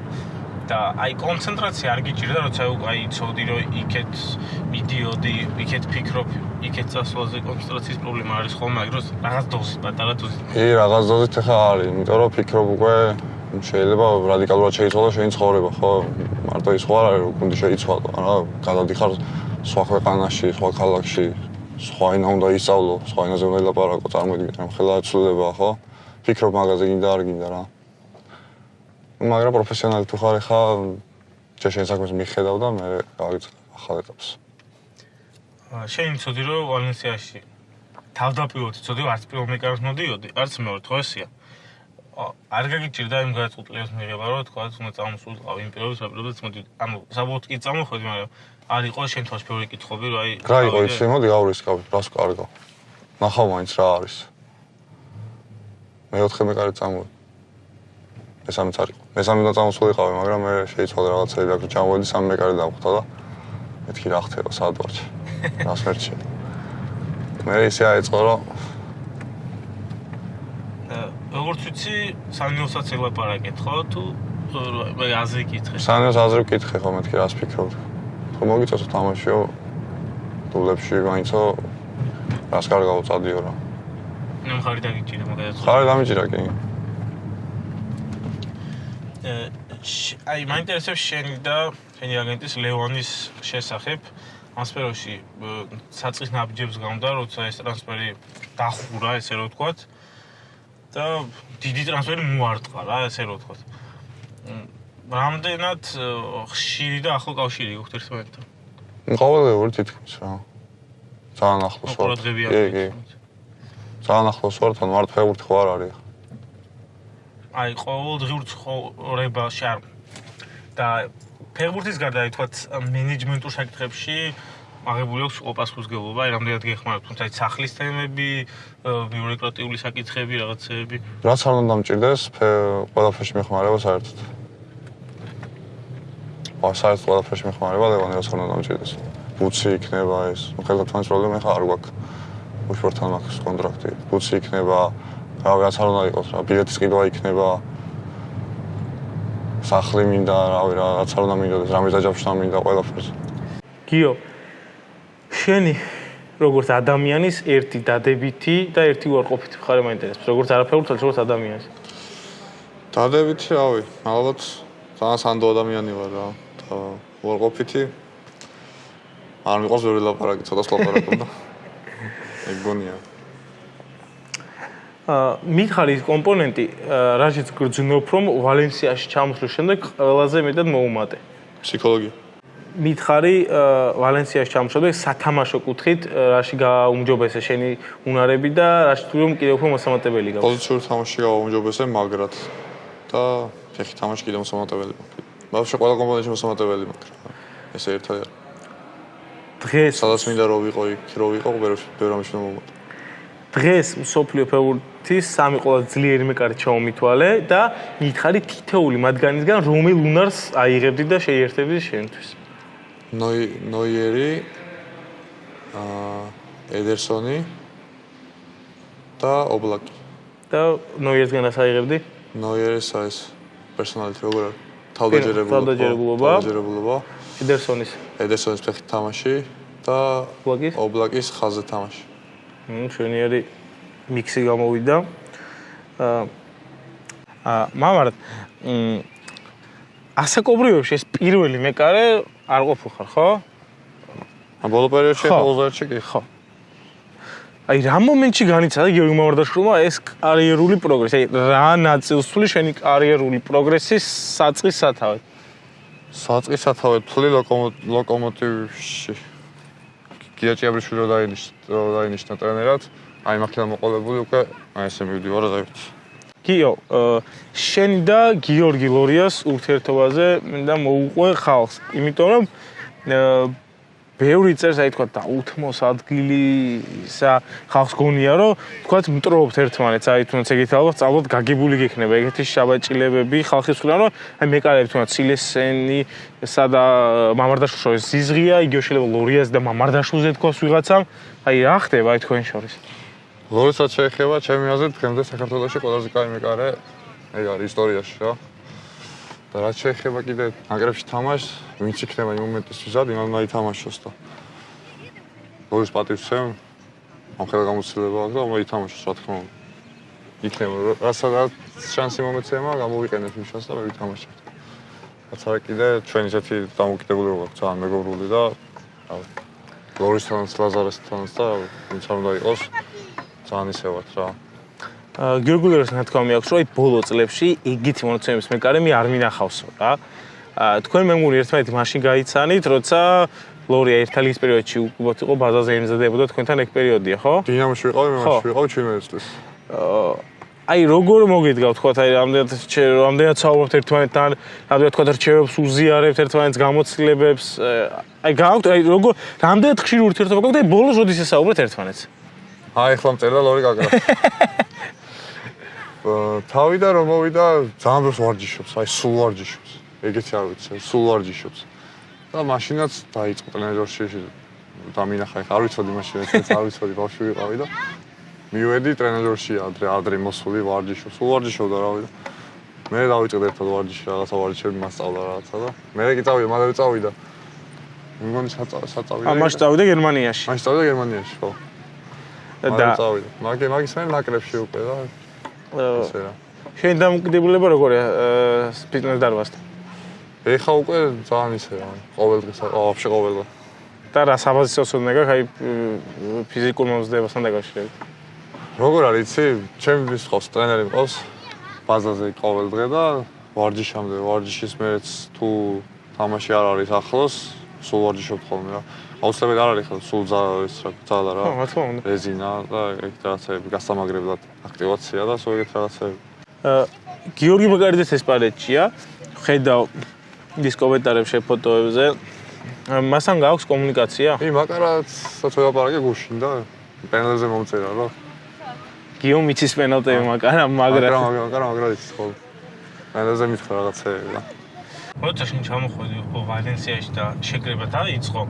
და აი კონცენტრაცია არ გიჭირდა, როცა აი იცოდი, რომ იქეთ მიდიოდი, იქეთ ფიქრობ, იქეთ სასვლელზე კონცენტრაციის პრობლემა არის ხოლმე, აგროს რაღაც დოზით, პატარა დოზით. კი, რაღაც დოზით ხა არის, იმიტომ რომ ფიქრობ უკვე შეიძლება რადიკალურად შეიცვალა შენი ცხოვრება, ხო? მარტო ის ხო არ არის გუნდი შეიცვალო რა გადადიხარ სხვა ქვეყანაში სხვა ქალაქში სხვა ენა უნდა ისწავლო სხვა ენაზე უნდა ლაპარაკო წარმოიდგინე რომ ხელა ცვლილება ხო ფიქრობ მაგაზე გინდა არ გინდა რა მაგრამ პროფესიონალი თუ ხარ ხა ჯერ შენ საქმეს მიხედავ და მე გავიწყებ ახალ ეტაპს. შენ ცოდი რომ ვალენსიაში თავდაპირველად ცოდი რომ არც პირველ მეკარს მოდიოდი, არც მეორე თქო ესია. არ გაგიჭირდა იმ გადაწყვეტილებას მიღება, რომ თქვა უნდა წამოსულიყავ იმ პირველ საპირობებს მოდი. ანუ საბოლოოდ კი წამოხვედი, მაგრამ არ იყო თავს მეორე კითხვები, რომ აი რა იყო ის, მოდი გავრისკავ, რას კარგო. ნახავ მაინც რა არის. მე 4 მეკარი წამოვედი. მესამეც არის. მესამე უნდა წამოსულიყავი, მაგრამ მე შეიცვალა რაღაცები და ჩამოვედი სამი მეკარე დავხვდა და მეთქი რა ხდება საადვარში. რას მერჩი. მე ისე აიწყო რომ როგორც ვიცი, სანიოსაც ელაპარაკეთ, ხო? თუ მე აზრი კითხე. სანიოს აზრი კითხე, ხო მეთქი რას ფიქრობ? ხო მოგიწევს თამაშიო დულებში მაინცო რას კარგავ წადიო რა. ნუ ხარი დაგიჭირე მაგალითად. ხარი დამიჭირა კი. აი მაინტერესებს შენი და შენი აგენტის ლეონის შესახებ ასპეროში საწყის ნაბიჯებს გამდა როცა ეს ტრანსფერი დახურა ესე რომ ვთქვათ და დიდი ტრანსფერი მოარტყა რა ესე რომ ვთქვათ რამდენად ხშირი და ახლო კავშირი გქთ ერთმანეთთან? ყოველდღიური თითქმის რა. ძალიან ახლოს ვარ კი კი. ძალიან ახლოს ვარ თან მარტო ფეხბურთი ხო არ არის? აი ყოველდღიურ ცხოვრებაში არ და ფეხბურთის გარდა აი თქვა მენეჯმენტურ საკითხებში აღებული აქვს ოპასკუსგებლობა, აი რამდენად გეხმაროთ, თუმცა სახლის თემები, ბიუროკრატიული საკითხები, რაღაცეები. რაც არ უნდა დამჭირდეს, ყველაფერში მეხმარება საერთოდ. საერთოდ ყველაფერში მეხმარება, ლევანი რაც არ უნდა დამჭირდეს. ბუცი იქნება ეს, ну ხელთათმანის პრობლემა ხა არ გვაქვს. უშუალოდ მაქვს კონტრაქტი. ბუცი იქნება, რავი, რაც არ უნდა იყოს, რა, ბილეთის ყიდვა იქნება. სახლი მინდა, რავი, რაღაც არ უნდა მინდოდეს, რამე დაჯავშნა მინდა ყველაფერს. გიო შენი როგორც ადამიანის ერთი დადებითი და ერთი უარყოფითი მხარე მაინტერესებს, როგორც არაფერულ როგორც ადამიანის. დადებითი, რავი, ალბათ ძალიან სანდო ადამიანი ვარ რა. და უარყოფითი არ მიყვარს ვერ ლაპარაკი, ცოტა ლაპარაკობდა. ეგონია. მითხარი კომპონენტი რაჟიც გძნობ რომ ვალენსიაში ჩამოსვლის შემდეგ ყველაზე მეტად მოუმატე ფსიქოლოგია მითხარი ვალენსიაში ჩამოსვლის სათამაშო კუთხით რაში გაუმჯობესე შენი უნარები და რაში თუ რომ კიდევ უფრო მოსამატებელი გაქვს. პოზიციური თამაში გაუმჯობესე მაგრად. და ფეხი თამაში კიდევ მოსამატებელი ბავშვი ყველა კომპონენტში მოსამატებელი მაგრამ ესე ერთად დღეს სადაც მინდა რომ ვიყო იქ რომ ვიყო ვერ ამიშნო მომატე დღეს სოფლიო ფეხბურთის სამი ყველაზე ძლიერი მეკარე ჩაომითვალე და მითხარი თითეული მათგანისგან რომელ უნარს აიღებდი და შეიერთებდი შენთვის. ნოი ნოიერი აა ედერსონი და ობლაკი. და ნოიერისგან ას აიღებდი? ნოიერის ეს პერსონალიტი როგორ არის? თავდაჯერებულობა. თავდაჯერებულობა. თავდაჯერებულობა. ედერსონის. ედერსონის ფეხით თამაში და ობლაკის? ობლაკის ხაზზე თამაში. ნუ შენიერი მიქსი გამოვიდა. აა მამარად მ ასაკობრივებში ეს პირველი მეკარე არ ყოფილ ხარ, ხო? ა ბოლო პერიოდში ხოლმე კი ხო. აი რა მომენტში განიცადა გიორგი მამარდაშვილმა ეს კარიერული პროგრესი? აი რა ნაწილს თვლი შენი კარიერული პროგრესის საწყის სათავე? საწყის სათავე თვლი ლოკომოტივში. გიაჭიაბრიშვილი რო დაინიშნა რო დაინიშნა ტრენერად, აი მაქედან მოყოლებული უკვე აი ესე მივდივარ ღებთ. გიო, აა, შენი და გიორგი ლორიას ურთიერთობაზე მინდა მოუყვე ხალხს, იმიტომ რომ აა, ბევრი წერს აი თქვა დაუთმოს ადგილი ისა ხალხს გონია რომ თქვა მტრობთ ერთმანეთს. აი თუნდაც ეგეთი ალბათ სწავლოთ გაგებული გექნება. ეგეთი შაბაჭილებები ხალხის ხრიდან რომ აი მეკარები თუნდაც სილესენი სადა მამარდაშვილს შორის ზიზღია იგივე შეიძლება ლორიას და მამარდაშვილზე თქოს ვიღაცამ. აი რა ხდება აი თქვენ შორის ლორისაც შეეხება ჩემი აზრით დღემდე საქართველოში ყველაზე კაი მეკარე ეგ არის ისტორიაში რა და რაც შეეხება კიდე ნაკრებში თამაშს, ვინც იქნება იმ მომენტისთვის ზად, იმან უნდა ითამაშოს და როდის პატივს ვცემ, ამ ხელა გამოცდილება აქვს და უნდა ითამაშოს, რა თქმა უნდა. იქნება რასაც შანსი მომეცემა, გამოვიყენებ იმ შანსს და მე ვითამაშებ. რაც არა კიდე ჩვენ ისეთი დამოკიდებულება გვაქვს ძალიან მეგობრული და ლორისთანაც, ლაზარესთანაც და ვინც არ უნდა იყოს ძალიან ისევად რა. გიორგულეროს ნათქვამი აქვს, რომ აი ბოლო წლებში იგივე მონაცემების მეკარემი არ მინახავსო რა. აა თქვენ მეგონი ერთმანეთი მაშინ გაიცანით, როცა ლორია ერთალიის პერიოდში უკუბოთ იყო ბაზაზე იმზადებოდა თქვენთან ეგ პერიოდია, ხო? დინამოში ვიყავი, მე მაშინ ვიყავი ჩინეთში. აა აი როგორ მოგიდგა თქვა აი რამდენად რამდენად საუბრობთ ერთმანეთთან, რამდენად თქვა რჩევებს უზიარებთ ერთმანეთს გამოცდილებებს, აი გააქვთ აი როგორ რამდენად ხშირი ურთიერთობა გაქვთ და ბოლოს როდის ესაუბრეთ ერთმანეთს? აი ხლა მწერდა ლორი გაგრა. თავიდან რომ მოვიდა ძალიან დროს ვარჯიშობს, აი სულ ვარჯიშობს. ეგეთი არ ვიცი, სულ ვარჯიშობს. და მაშინაც დაიწყო ტრენერში დამინახა, ხა არ ვიცოდი მაშინ, ეს არ ვიცოდი, ბავშვი ვიყავი და მივედი ტრენერში ადრე ადრე მოსული ვარჯიშობს, სულ ვარჯიშობდა რავი და მე დავიწყე ერთად ვარჯიში, რაღაცა ვარჯიშები მასწავლა რაღაცა და მე კი წავიდა, მალევე წავიდა. მგონი საწავიდა. ა მაშინ წავიდა გერმანიაში. მაშინ წავიდა გერმანიაში, ხო. და წავიდა. მაგე მაგის მე ნაკრებში უკვე და ესე რა. შენ დამოკიდებულება როგორია ფიტნეს დარბაზთან? ეხა უკვე ძალიან ისე რა, ყოველ დღეს, ვაფშე ყოველ დღე. და რა საბაზისოს უნდა გაქვს აი ფიზიკურ მომზადებასთან დაკავშირებით? როგორ არის, იცი? ჩემი მისყავს ტრენერი მყავს ბაზაზე ყოველ დღე და ვარჯიშამდე, ვარჯიშის მეც თუ თამაში არ არის ახლოს, სულ ვარჯიშობ ხოლმე რა. აუცილებლად არ არის ხო სულ ის რა ძალა რა. ხო, რა თქმა უნდა. რეზინა და ეგ რაღაცები გასამაგრებლად აქტივაცია და სხვა ეგეთ რაღაცები. გიორგი მაგარიძეს ესპანეთშია. ხედავ ის კომენტარებს შე ფოტოებზე. მასთან გაქვს კომუნიკაცია? კი, მაგარაც საწოლაპარაკე გუშინ და პენელზე მომწერა რა. გიო მიცის პენალტები მაგარა მაგრა. მაგრა, მაგრა, მაგრა იცის ხო. პენელზე მითხრა რაღაცები და როცა შენ ჩამოხვედი ხო ვალენსიაში და შეკრება დაიწყო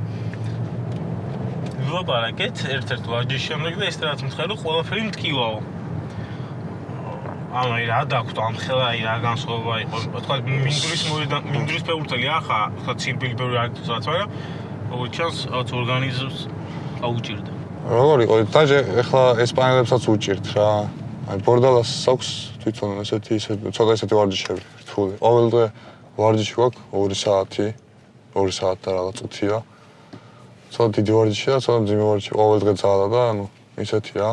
ვლაპარაკეთ ერთ-ერთ ვაჯის შემდეგ და ესტრადაც მთხელი ყველაფერი მткиვაო. ანუ რა დაგვთ ამ ხელა აი რა განსხვავება იყო. თქვა მინდვრის მოედან მინდვრის ფეურტელი ახა, თქვა ციმბილი ბევრი არის თუსაც, მაგრამ როგორც ჩანს, რაღაც ორგანიზმს აუჭირდა. როგორ იყო? დაჟე ახლა ესპანელებსაც უჭირთ რა. აი ბორდალას აქვს თვითონ ესეთი ცოტა ესეთი ვარჯიშები რთული. ყოველდღე ვარჯიში გვაქვს 2 საათი, 2 საათი და რაღაც წუთია. ცოტა დიდი ვარჯიში და ცოტა ძიმე ვარჯიში ყოველ დღე ძალა და ანუ ისეთი რა.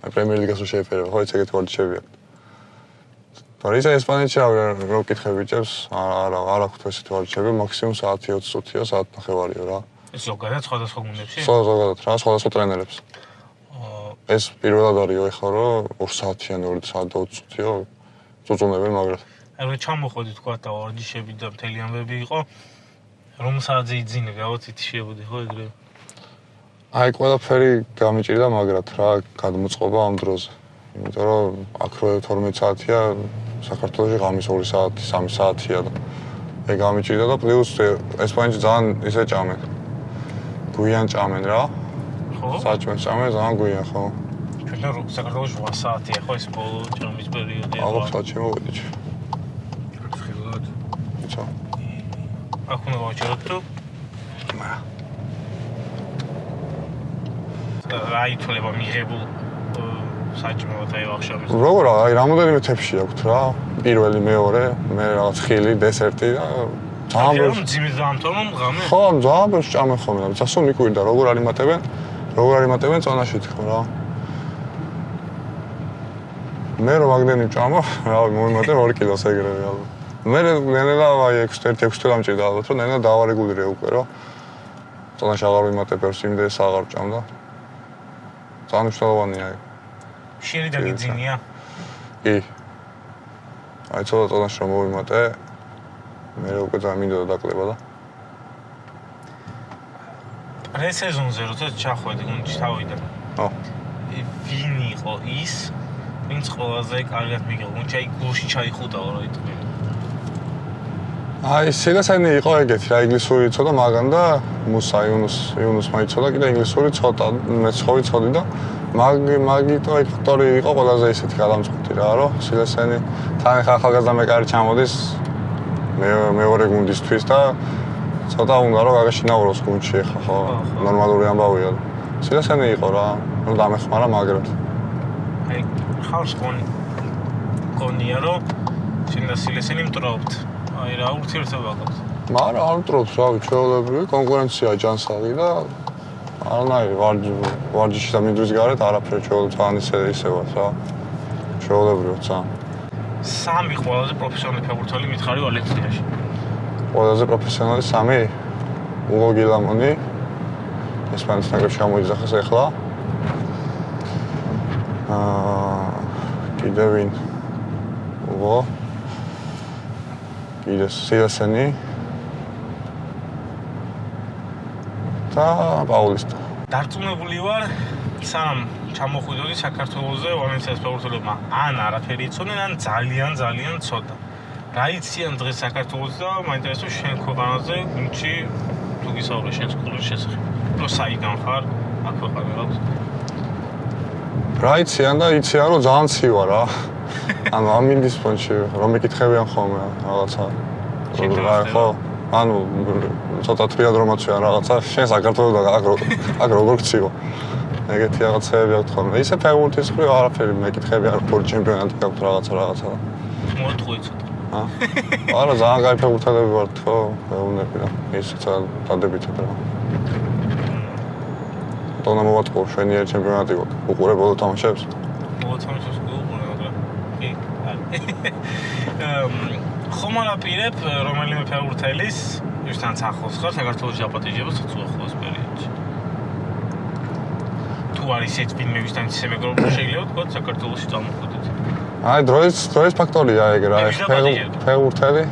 აი პრემიერ ლიგას რო შეეფერება, ხო ეს ეგეთი ვარჯიშები აქვს. და ისა ესპანეთში რა ვკითხე ბიჭებს, არა არა აქვს ესეთი ვარჯიშები, მაქსიმუმ საათი 20 წუთია, საათ ნახევარია რა. ეს ზოგადად სხვადასხვა გუნდებში? ზოგადად რა, სხვადასხვა ტრენერებს. ეს პირველად არისო ეხლა რომ 2 საათიანი 2 საათი და 20 წუთია წუწუნებენ მაგრამ აი რომ ჩამოხოდი თქვა და ვარჯიშები და მთელი ამბები იყო რომ საათზე იძინე გავაცით შეებოდი ხო ეგრე? აი ყველაფერი გამიჭირდა მაგრად რა გადმოწყობა ამ დროზე იმიტომ რომ აქ რო 12 საათია საქართველოში ღამის 2 საათი 3 საათია და ეგ გამიჭირდა და პლუს ესპანეთში ძალიან ისე ჭამენ გვიან ჭამენ რა. ხო? საჭმელს ჭამენ ძალიან გვიან ხო. ჩვენ რო საქართველოში 8 საათია ხო ეს ბოლო ჭამის პერიოდია ალბათ საჭმელი მოვიდეთ აქ უნდა ვაჭროთ თუ? მარა რა ითვლება მიღებულ საჭმელად აი ვახშამის როგორ აი რამოდენიმე თებში აქვთ რა. პირველი მეორე მე რაღაც ხილი დესერტი და ძალიან ბევრი ძიმის დამთვალო ღამე ხო ძალიან ბევრი ჭამე ხოლმე. და წასო მიკვირდა როგორ არის მატებენ? როგორ არის მატებენ? წონაში თქო რა. მე რომ მაგდენი ჭამა რა მომიმატე 2 კილოს ეგრევე ალბათ მე ნელა აი 6-1 6 თვე დამჭირდა ალბათ რომ ნელა დავარეგულირე უკვე რა წონაში აღარ ვიმატე ბევრს იმდენს აღარ ჭამდა ძალიან მნიშვნელოვანია აი შენი დაგიძინია? კი, აი ცოტა წონაში რომ მოვიმატე, მე უკვე ძალიან მინდოდა დაკლება და პრესეზონზე როცა ჩახვედი გუნდში თავიდან. ო. ვინ იყო ის, ვინც ყველაზე კარგად მიგიღო გუნდში, აი გულში ჩაიხუტაო რა იტყვი. აი სილასანი იყო ეგეთი რა ინგლისური ცოტა მაგან და მუსა იუნუს იუნუს მაიცოდა კიდე ინგლისური ცოტა მე ცხოვი ცოდი და მაგი მაგიტო ეგ ფაქტორი იყო ყველაზე ისეთი გადამწყვეტი რა რომ სილასანი თან ხა ახალგაზრდა მეკარი ჩამოდის მე მეორე გუნდისთვის და ცოტა უნდა რომ გაგაშინაუროს გუნდში ხა ხო ნორმალური ამბავია. სილასანი იყო რა რომ დამეხმარა მაგრად. აი ხავს კონი კონია რომ შენ და სილასანი მტრობთ აი რა ურთიერთობა გაქვს მაგრამ არ მტრობს რა ვიცი ჩვეულებრივი კონკურენცია ჯანსაღი და არანაირი ვარჯი ვარჯიში და მინდვრის გარეთ არაფერი ჩვეულებრივ თან ისე ისე ვარ რა ჩვეულებრივ ცა სამი ყველაზე პროფესიონალი ფეხბურთელი მითხარი ვალენსიაში ყველაზე პროფესიონალი სამი უგო გილამონი ესპანეთის ნაკრებში გამოიძახეს ახლა აა კიდე ვინ? უგო კიდე სიასენი და პაულისტა დარწმუნებული ვარ სამ ჩამოხვიდოდი საქართველოსზე ვალენსიას ფეხბურთელებმა ან არაფერი იცოდნენ ან ძალიან ძალიან ცოტა. რა იციან დღეს საქართველოს და მაინტერესებს შენ ქვეყანაზე გუნდში თუ გისაუბრე შენ სკოლის შესახებ? რო საიდან ხარ აქ ქვეყანა რა რა იციან და იციან რომ ძალიან ცივა რა ანუ ამინდის ფონში რომ ეკითხებიან ხოლმე რაღაცა. ხო ანუ ცოტა თრიად რომაცია რაღაცა. შენ საქართველოს აქ აქ როგორ გციო? ეგეთი რაღაცები აქვს ხოლმე. ისე ფეხბურთის ხრი არაფერი მეკითხებიან როგორ ჩემპიონატი გაქვთ რაღაცა რაღაცა. მოთხოვე ცოტა ა? არა ძალიან კაი ფეხბურთელები ვართ ხო მეუბნები რა ის ძალიან დადებითად რა. დონამოვატყო შვენიერ ჩემპიონატი გვაქვს უყურე ბოლო თამაშებს? ბოლო თამაშებს ხომ არაპირებ რომელიმე ფეხბურთელის ვისთან ახლოს ხარ საქართველოს აპატიჟებას უცხოს პერიოდში? თუ არის ეს ვინმე ვისთან ისე მეგობრობა შეიძლება თქვა საქართველოსში წამოხვიდეთ აი დროის დროის ფაქტორია ეგ რა ფეხბურთელი.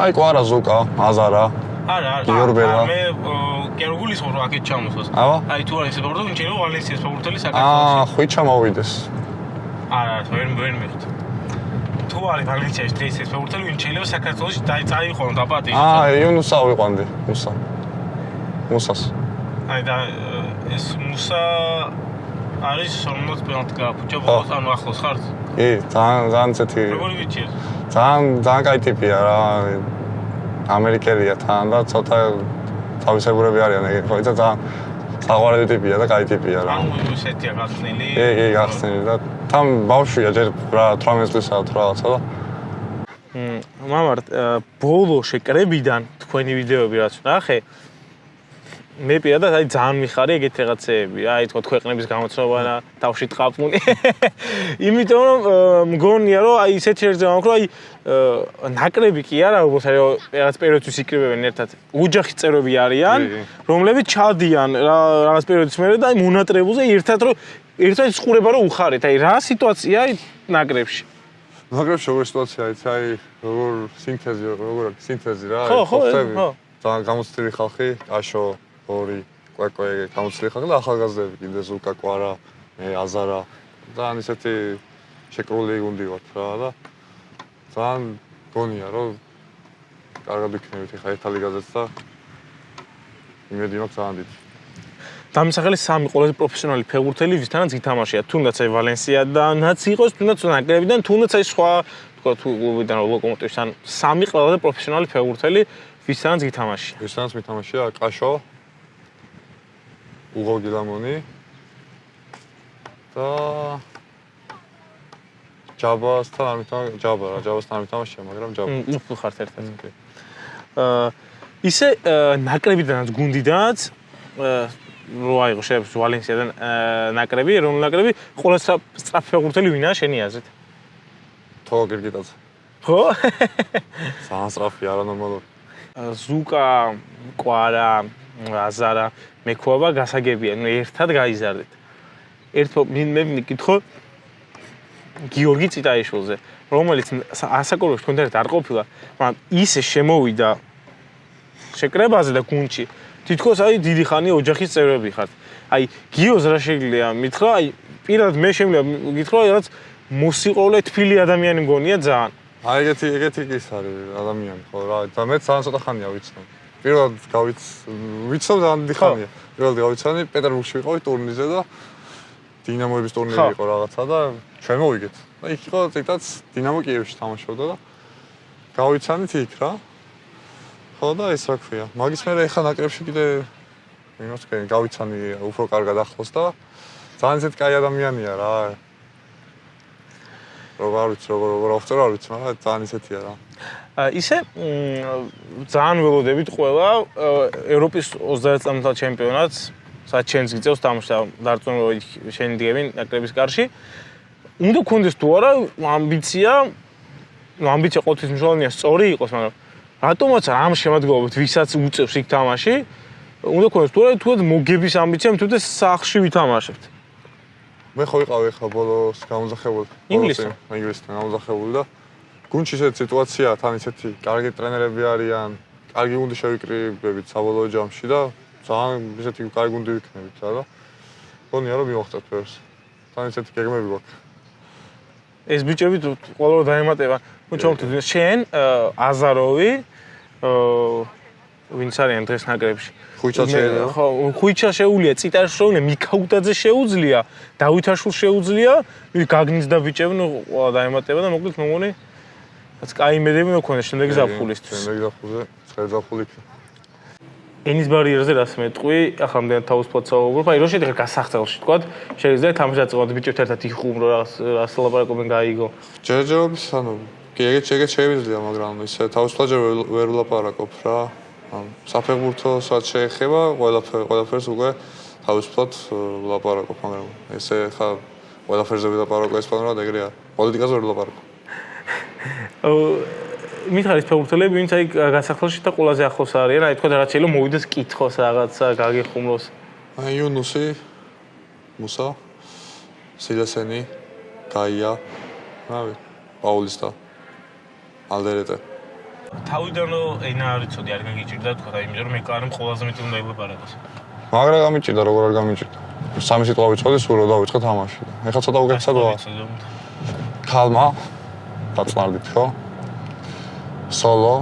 აი კვარა ზუკა აზარა არა გიორბელა. მე კერგულის ხო აქეთ ჩამოსვას. აი თუ არის ფეხბურთელი შეიძლება ვალენსიას ფეხბურთელი საქართველოში აა ხვიჩა მოვიდეს. არა ვერ ვერ მიხთ თუ არის მაგალითად დღეს ეს ფეურთელი ვინ შეიძლება საქართველოს დაიწყო დაპატი აა იუნუსა ვიყვანდი მუსა. მუსას. აი და ეს მუსა არის 40 პენალტი გააფუჭა ბოლოს ანუ ახლოს ხართ? კი ძალიან ძალიან ცეთი როგორი ვიჩი ძალიან ძალიან კაი ტიპია რა. ამერიკელია თან და ცოტა თავისებურები არიან ეგ ხო და ძალიან საყვარელი ტიპია და კაი ტიპია რა. ანუ ესეთია გახსნილი. კი კი გახსნილი და თან ბავშვია ჯერ რა 18 წლისა თუ რაღაცა და მამარ ბოლო შეკრებიდან თქვენი ვიდეოები რაც ნახე მე პირადად აი ძალიან მიხარი ეგეთ რაღაცეები. რა აი თქო ქვეყნების გამოცნობა და თავში ტყაპუნი იმიტომ რომ მგონია რომ აი ისეთ შეერთება მოკრო აი ნაკრები კი არა უბრალოდ აი რაღაც პერიოდთვის იკრიბებენ ერთად. ოჯახის წევრები არიან რომლებიც ჩადიან რაღაც პერიოდის მერე და აი მონატრებულზე ერთად რომ ერთად ხურება რომ უხარეთ აი რა სიტუაცია ნაკრებში? ნაკრებში როგორ სიტუაცია იცი აი როგორ სინთეზი როგორ სინთეზი რა? ხო ხო ხო. ძალიან გამოცდილი ხალხი აშო ორი კვეკო ეგ გამოცდილი ხალხი და ახალგაზრდები კიდე ზუკა კვარა მე აზარა. ძალიან ისეთი შეკრული გუნდი ვართ რა და ძალიან გონია რომ კარგად იქნებით ხა ერთ ლიგაზეც და იმედი მაქვს ძალიან დიდი დამისახელი სამი ყველაზე პროფესიონალი ფეხბურთელი ვისთანაც ითამაშია. თუნდაც აი ვალენსიადანაც იყოს თუნდაც ნაკრებიდან თუნდაც აი სხვა თქვა თუ კლუბიდან ლოკომოტივთან სამი ყველაზე პროფესიონალი ფეხბურთელი ვისთანაც ითამაშია. ვისთანაც მითამაშია კაშო უღო გილამონი და ჯაბასთან არ მითამაშია ჯაბა რა ჯაბასთან არ მითამაშია მაგრამ ჯაბა უფრო ხართ ერთ-ერთი აა ისე ნაკრებიდანაც გუნდიდანაც რო აიღო შეიძლება ვალენსიადან ნაკრები ეროვნული ნაკრები ყველა სწრაფ ფეხბურთელი ვინაა შენი აზრით თო გირგიტაძე ხო ძალიან სწრაფი არანორმალური ზუკა კვარა აზარა მექოობა გასაგებია, ნუ ერთად გაიზარდეთ. ერთო მე მიკითხო გიორგი ციტაიშვილზე, რომელიც ასაკობრივ თქვენთან ერთად არ ყოფილა, მაგრამ ისე შემოვიდა შეკრებაზე და გუნჩი. თითქოს აი დიდი ხანი ოჯახის წევრები ხართ. აი გიოს რა შეიძლება მითხრა, აი პირადად მე შემიძლია გითხრა, რაც მოსიყოლე თბილი ადამიანი მგონია ძალიან. აი ეგეთი ეგეთი ის არის ადამიანი, ხო რა, და მე ძალიან ცოტა ხანია ვიცნობ. პირველად გავიც ვიცნობ ძალიან დიდი ხანია. პირველად გავიცანი პეტერბურგში ვიყავი ტურნირზე და დინამოების ტურნირი იყო რაღაცა და ჩვენ მოვიგეთ. და იქ იყო ციტაც დინამო კიევში თამაშობდა და გავიცანით იქ რა. ხო და ეს რა ქვია. მაგის მერე ეხა ნაკრებში კიდე იმას კი გავიცანი უფრო კარგად ახლოს და ძალიან ისეთ კაი ადამიანია რა. როგორ ვიცი როგორ როგორ აღწერ არ ვიცი მაგრამ ძალიან ისეთია რა. ისე ძალიან ველოდებით ყველა ევროპის 30 წამთა ჩემპიონატს სადაც ჩვენს გიწევს თამაშს დარწმუნებული შენ დგები ნაკრების კარში. უნდა გქონდეს თუ არა ამბიცია ნუ ამბიცია ყოველთვის მნიშვნელოვანია სწორი იყოს, მაგრამ რატომაც ამ შემოდგომით ვისაც უწევს იქ თამაში, უნდა გქონდეს თუ თუ მოგების ამბიცია, თუ და სახში ვითამაშებთ. მე ხო ვიყავი ხა ბოლოს გამოზახებული. ინგლისთან, ინგლისთან გამოზახებული და გუნჩი ესეთი სიტუაცია, თან ისეთი კარგი ტრენერები არიან, კარგი გუნდი შევიკრიბებით საბოლოო ჯამში და ძალიან ისეთი კარგი გუნდი ვიქნებით რა. გონია რომ მივახცეთ ფერს. თან ისეთი გეგმები გვაქვს. ეს ბიჭები ყოველდღე დაემატება. ნუ ჩავთვლით შენ აზაროვი ვინც არიან დღეს ნაკრებში? ხუიჩა შეიძლება. ხო, ხუიჩა შეუძლია, ციტაშოვნე მიქაუტაძე შეუძლია, დავითაშულ შეუძლია, გაგნის და ბიჭები ნუ ყველა დაემატება და მოკლედ მომონი რაც კაი იმედები მქონდა შემდეგი ზაფხულისთვის. შემდეგი ზაფხულზე, ცხელ ზაფხული იქნება. ენის ბარიერზე რას მეტყვი, ახლა მდენ თავისუფლად საუბრობ, აი რო შედგა გასახცელში თქვა, შეიძლება თამაში დაწყოთ ბიჭებთან ერთად იხუმრო რას რას ლაპარაკობენ გაიგო. ჯერჯერობით ანუ კი ეგეც ეგეც შეიძლება, მაგრამ ისე თავისუფლად ჯერ ვერ ვლაპარაკობ რა. ან საფეხბურთო სად შეეხება, ყველაფერ ყველაფერს უკვე თავისუფლად ვლაპარაკობ, მაგრამ ესე ხა ყველაფერზე ვლაპარაკობ ესპანურად ეგრეა. პოლიტიკაზე ვერ ვლაპარაკობ. მითხარის ფეხბურთელები, ვინც აი გასახელში და ყველაზე ახლოს არიან, აი თქვა რაღაც შეიძლება მოვიდეს კითხოს რაღაცა, გაგიხუმროს. აი იუნუსი, მუსა, სილასენი, გაია, რავი, პაულისტა, ალდერეტე. თავიდან ენა არ იცოდი, არ გაგიჭირდა თქვა, აი იმიტომ რომ მე კარემ ყველაზე მეტი უნდა ილაპარაკოს. მაგრა გამიჭირდა, როგორ არ გამიჭირდა. სამი სიტყვა ვიცოდი, სულ რა დავიწყე თამაში. ეხლა ცოტა უკეთესად ვარ. ქალმა დაწმარდით ხო? სოლო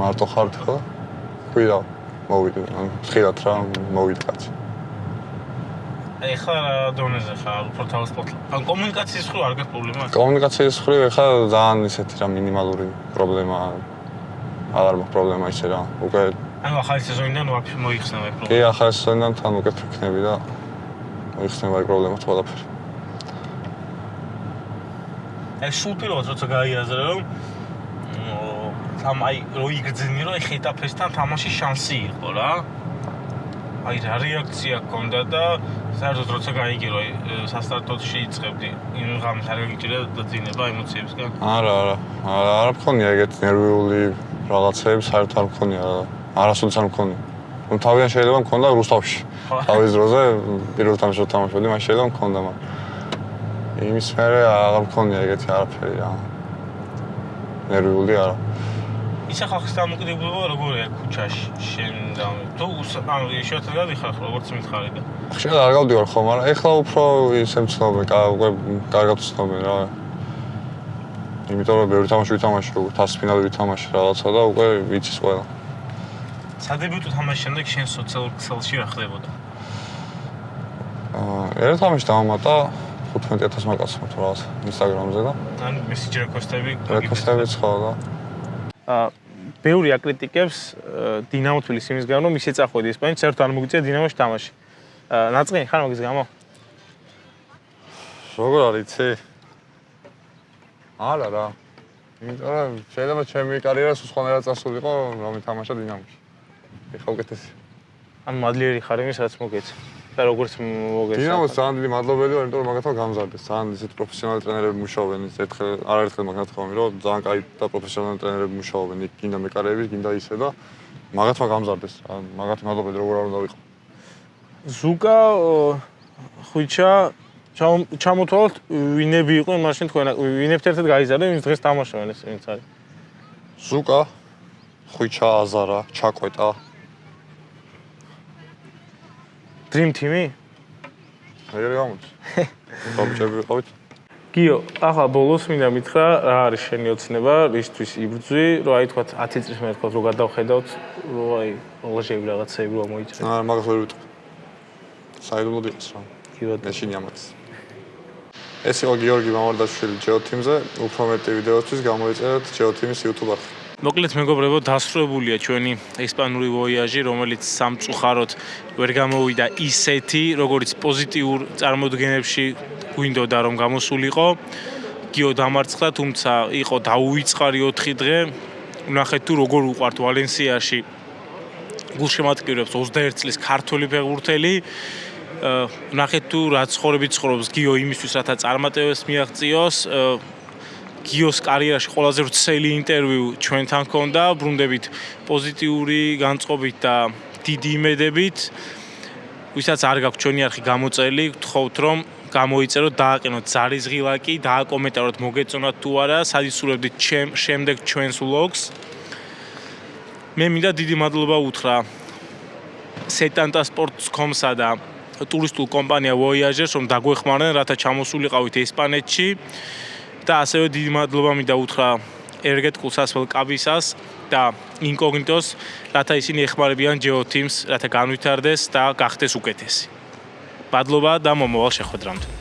მარტო ხართ ხო? ხვიდა მოვიდე, ან ხილათ რა მოვიდე კაცი. ეხლა დონეზე ხარ, უფრო თავისუფლად. ან კომუნიკაციის ხრო არ გაქვს პრობლემა? კომუნიკაციის ხრო ეხლა ძალიან ისეთი რა მინიმალური პრობლემაა. არ მაქვს პრობლემა ისე რა. უკვე ანუ ახალი სეზონიდან ვაფშე მოიხსნება ეს პრობლემა. კი, ახალი სეზონიდან თან უკეთ ვიქნები და მოიხსნება ეს პრობლემა ყველაფერი. ეს სულ პირველად როცა გაიაზრე რომ თამ აი რო იგრძნი რომ ეხა ეტაპესთან თამაშის შანსი იყო რა. აი რა რეაქცია ჰქონდა და საერთოდ როცა გაიგე რომ სასტარტოში იწყებდი იმ ღამეს არ გიჭირდა და ძინება ემოციებსგან. არა, არა. არა, არ მქონია ეგეთ ნერვიული რაღაცები, საერთოდ არ მქონია. არასოდეს არ მქონია. ნუ თავიდან შეიძლება მქონდა რუსთავში. თავის დროზე პირველ თამაშს თამაშობდი, მაშინ შეიძლება მქონდა, მაგრამ იმის მერე აღარ მქონია ეგეთი არაფერი რა. ნერვიული არა. ისა ხალხის დამოკიდებულება როგორია ქუჩაში? შენ და თუ ანუ შეიძლება გადიხარ როგორც მითხარი და. შეიძლება არ გავდივარ ხო მაგრამ ეხლა უფრო ისე მცნობე უკვე კარგად ვცნობე რა. იმიტომ რომ ბევრი თამაში ვითამაში უკვე თასის ფინალი ვითამაში რაღაცა და უკვე ვიცის ყველა. სადებიუტო თამაშის შემდეგ შენ სოციალურ ქსელში რა ხდებოდა? აა ერთ თამაში დავამატა 15000 მაკაცმა თუ რაღაც ინსტაგრამზე და ანუ მესიჯი რეკვესტები რეკვესტებიც ხო და ბევრი აკრიტიკებს დინამო თბილისის იმის გამო, რომ ისე წახვედი ესპანეთში, საერთოდ არ მოგიწია დინამოში თამაში. აა ნაწყენი ხარ მაგის გამო? როგორ არის იცი? არა რა. იმიტომ რომ შეიძლება ჩემი კარიერა სულ სხვანაირად წასულიყო, რომ მითამაშა დინამოში. ეხა უკეთესი. ან მადლიერი ხარ იმის, რაც მოგეცე. და როგორც მოგეცე. დინამოს ძალიან დიდი მადლობელი ვარ, იმიტომ რომ მაგათო გამზარდეს. ძალიან ისეთ პროფესიონალი ტრენერები მუშაობენ, ერთხელ არაერთხელ მაგ ნათქვამი, რომ ძალიან კაი და პროფესიონალი ტრენერები მუშაობენ, იქ გინდა მეკარეები, გინდა ისე და მაგათო გამზარდეს. მაგათი მადლობელი როგორ არ უნდა ვიყო. ზუკა ხუჩა ჩამ- ჩამოთვალოთ ვინები იყვნენ მაშინ თქვენ ვინებთ ერთად გაიზარდეთ ვინც დღეს თამაშობენ ეს ვინც არის ზუკა, ხვიჩა, აზარა, ჩაკვეტა. Dream Team-ი? ეგრე გამოდის. ტოპჭები ვიყავით. გიო, ახლა ბოლოს მინდა მითხრა, რა არის შენი ოცნება, რისთვის იბრძვი, რომ აი თქვა 10 წლის მე თქვა რომ გადავხედავთ, რომ აი ლაჟები რაღაცეები რომ მოიჭრე. აა მაგას ვერ ვიტყვი. საიდუმლოდ იყოს რა. გიოდ მეშინი ამაც. ეს იყო გიორგი მამარდაშვილი Geo Team-ზე. უფრო მეტი ვიდეოსთვის გამოიწერეთ Geo Team-ის YouTube არხი. მოკლედ მეგობრებო, დასრულებულია ჩვენი ესპანური ვოიაჟი, რომელიც სამწუხაროდ ვერ გამოვიდა ისეთი, როგორც პოზიტიურ წარმოდგენებში გვინდოდა რომ გამოსულიყო. გიო დამარცხდა, თუმცა იყო დაუვიწყარი 4 დღე. ვნახეთ თუ როგორ უყვართ ვალენსიაში გულშემატკივრებს 21 წლის ქართველი ფეხბურთელი. აა ვნახეთ თუ რა ცხოვრებით ცხოვრობს გიო იმისთვის, რათა წარმატებებს მიაღწიოს. გიოს კარიერაში ყველაზე ვრცელი ინტერვიუ ჩვენთან ჰქონდა, ბრუნდებით პოზიტიური განწყობით და დიდი იმედებით. ვისაც არ გაქვთ ჩვენი არხი გამოწელი, გთხოვთ რომ გამოიწეროთ, დააყენოთ ზარიზღილაკი, დააკომენტაროთ, მოგეწონათ თუ არა, სადისურებდით ჩემ შემდეგ ჩვენს vlogs. მე მინდა დიდი მადლობა უთხრა Setanta Sports.com-სა და ტურისტულ კომპანია Voyager-ს, რომ დაგვეხმარნენ, რათა ჩამოსულიყავით ესპანეთში. და ასევე დიდი მადლობა მინდა უთხრა ერგეტკულ სასველ კაბისას და ინკოგნიტოს, რათა ისინი ეხმარებიან Geo Teams, რათა განვითარდეს და გახდეს უკეთესი. მადლობა და მომავალ შეხვედრამდე.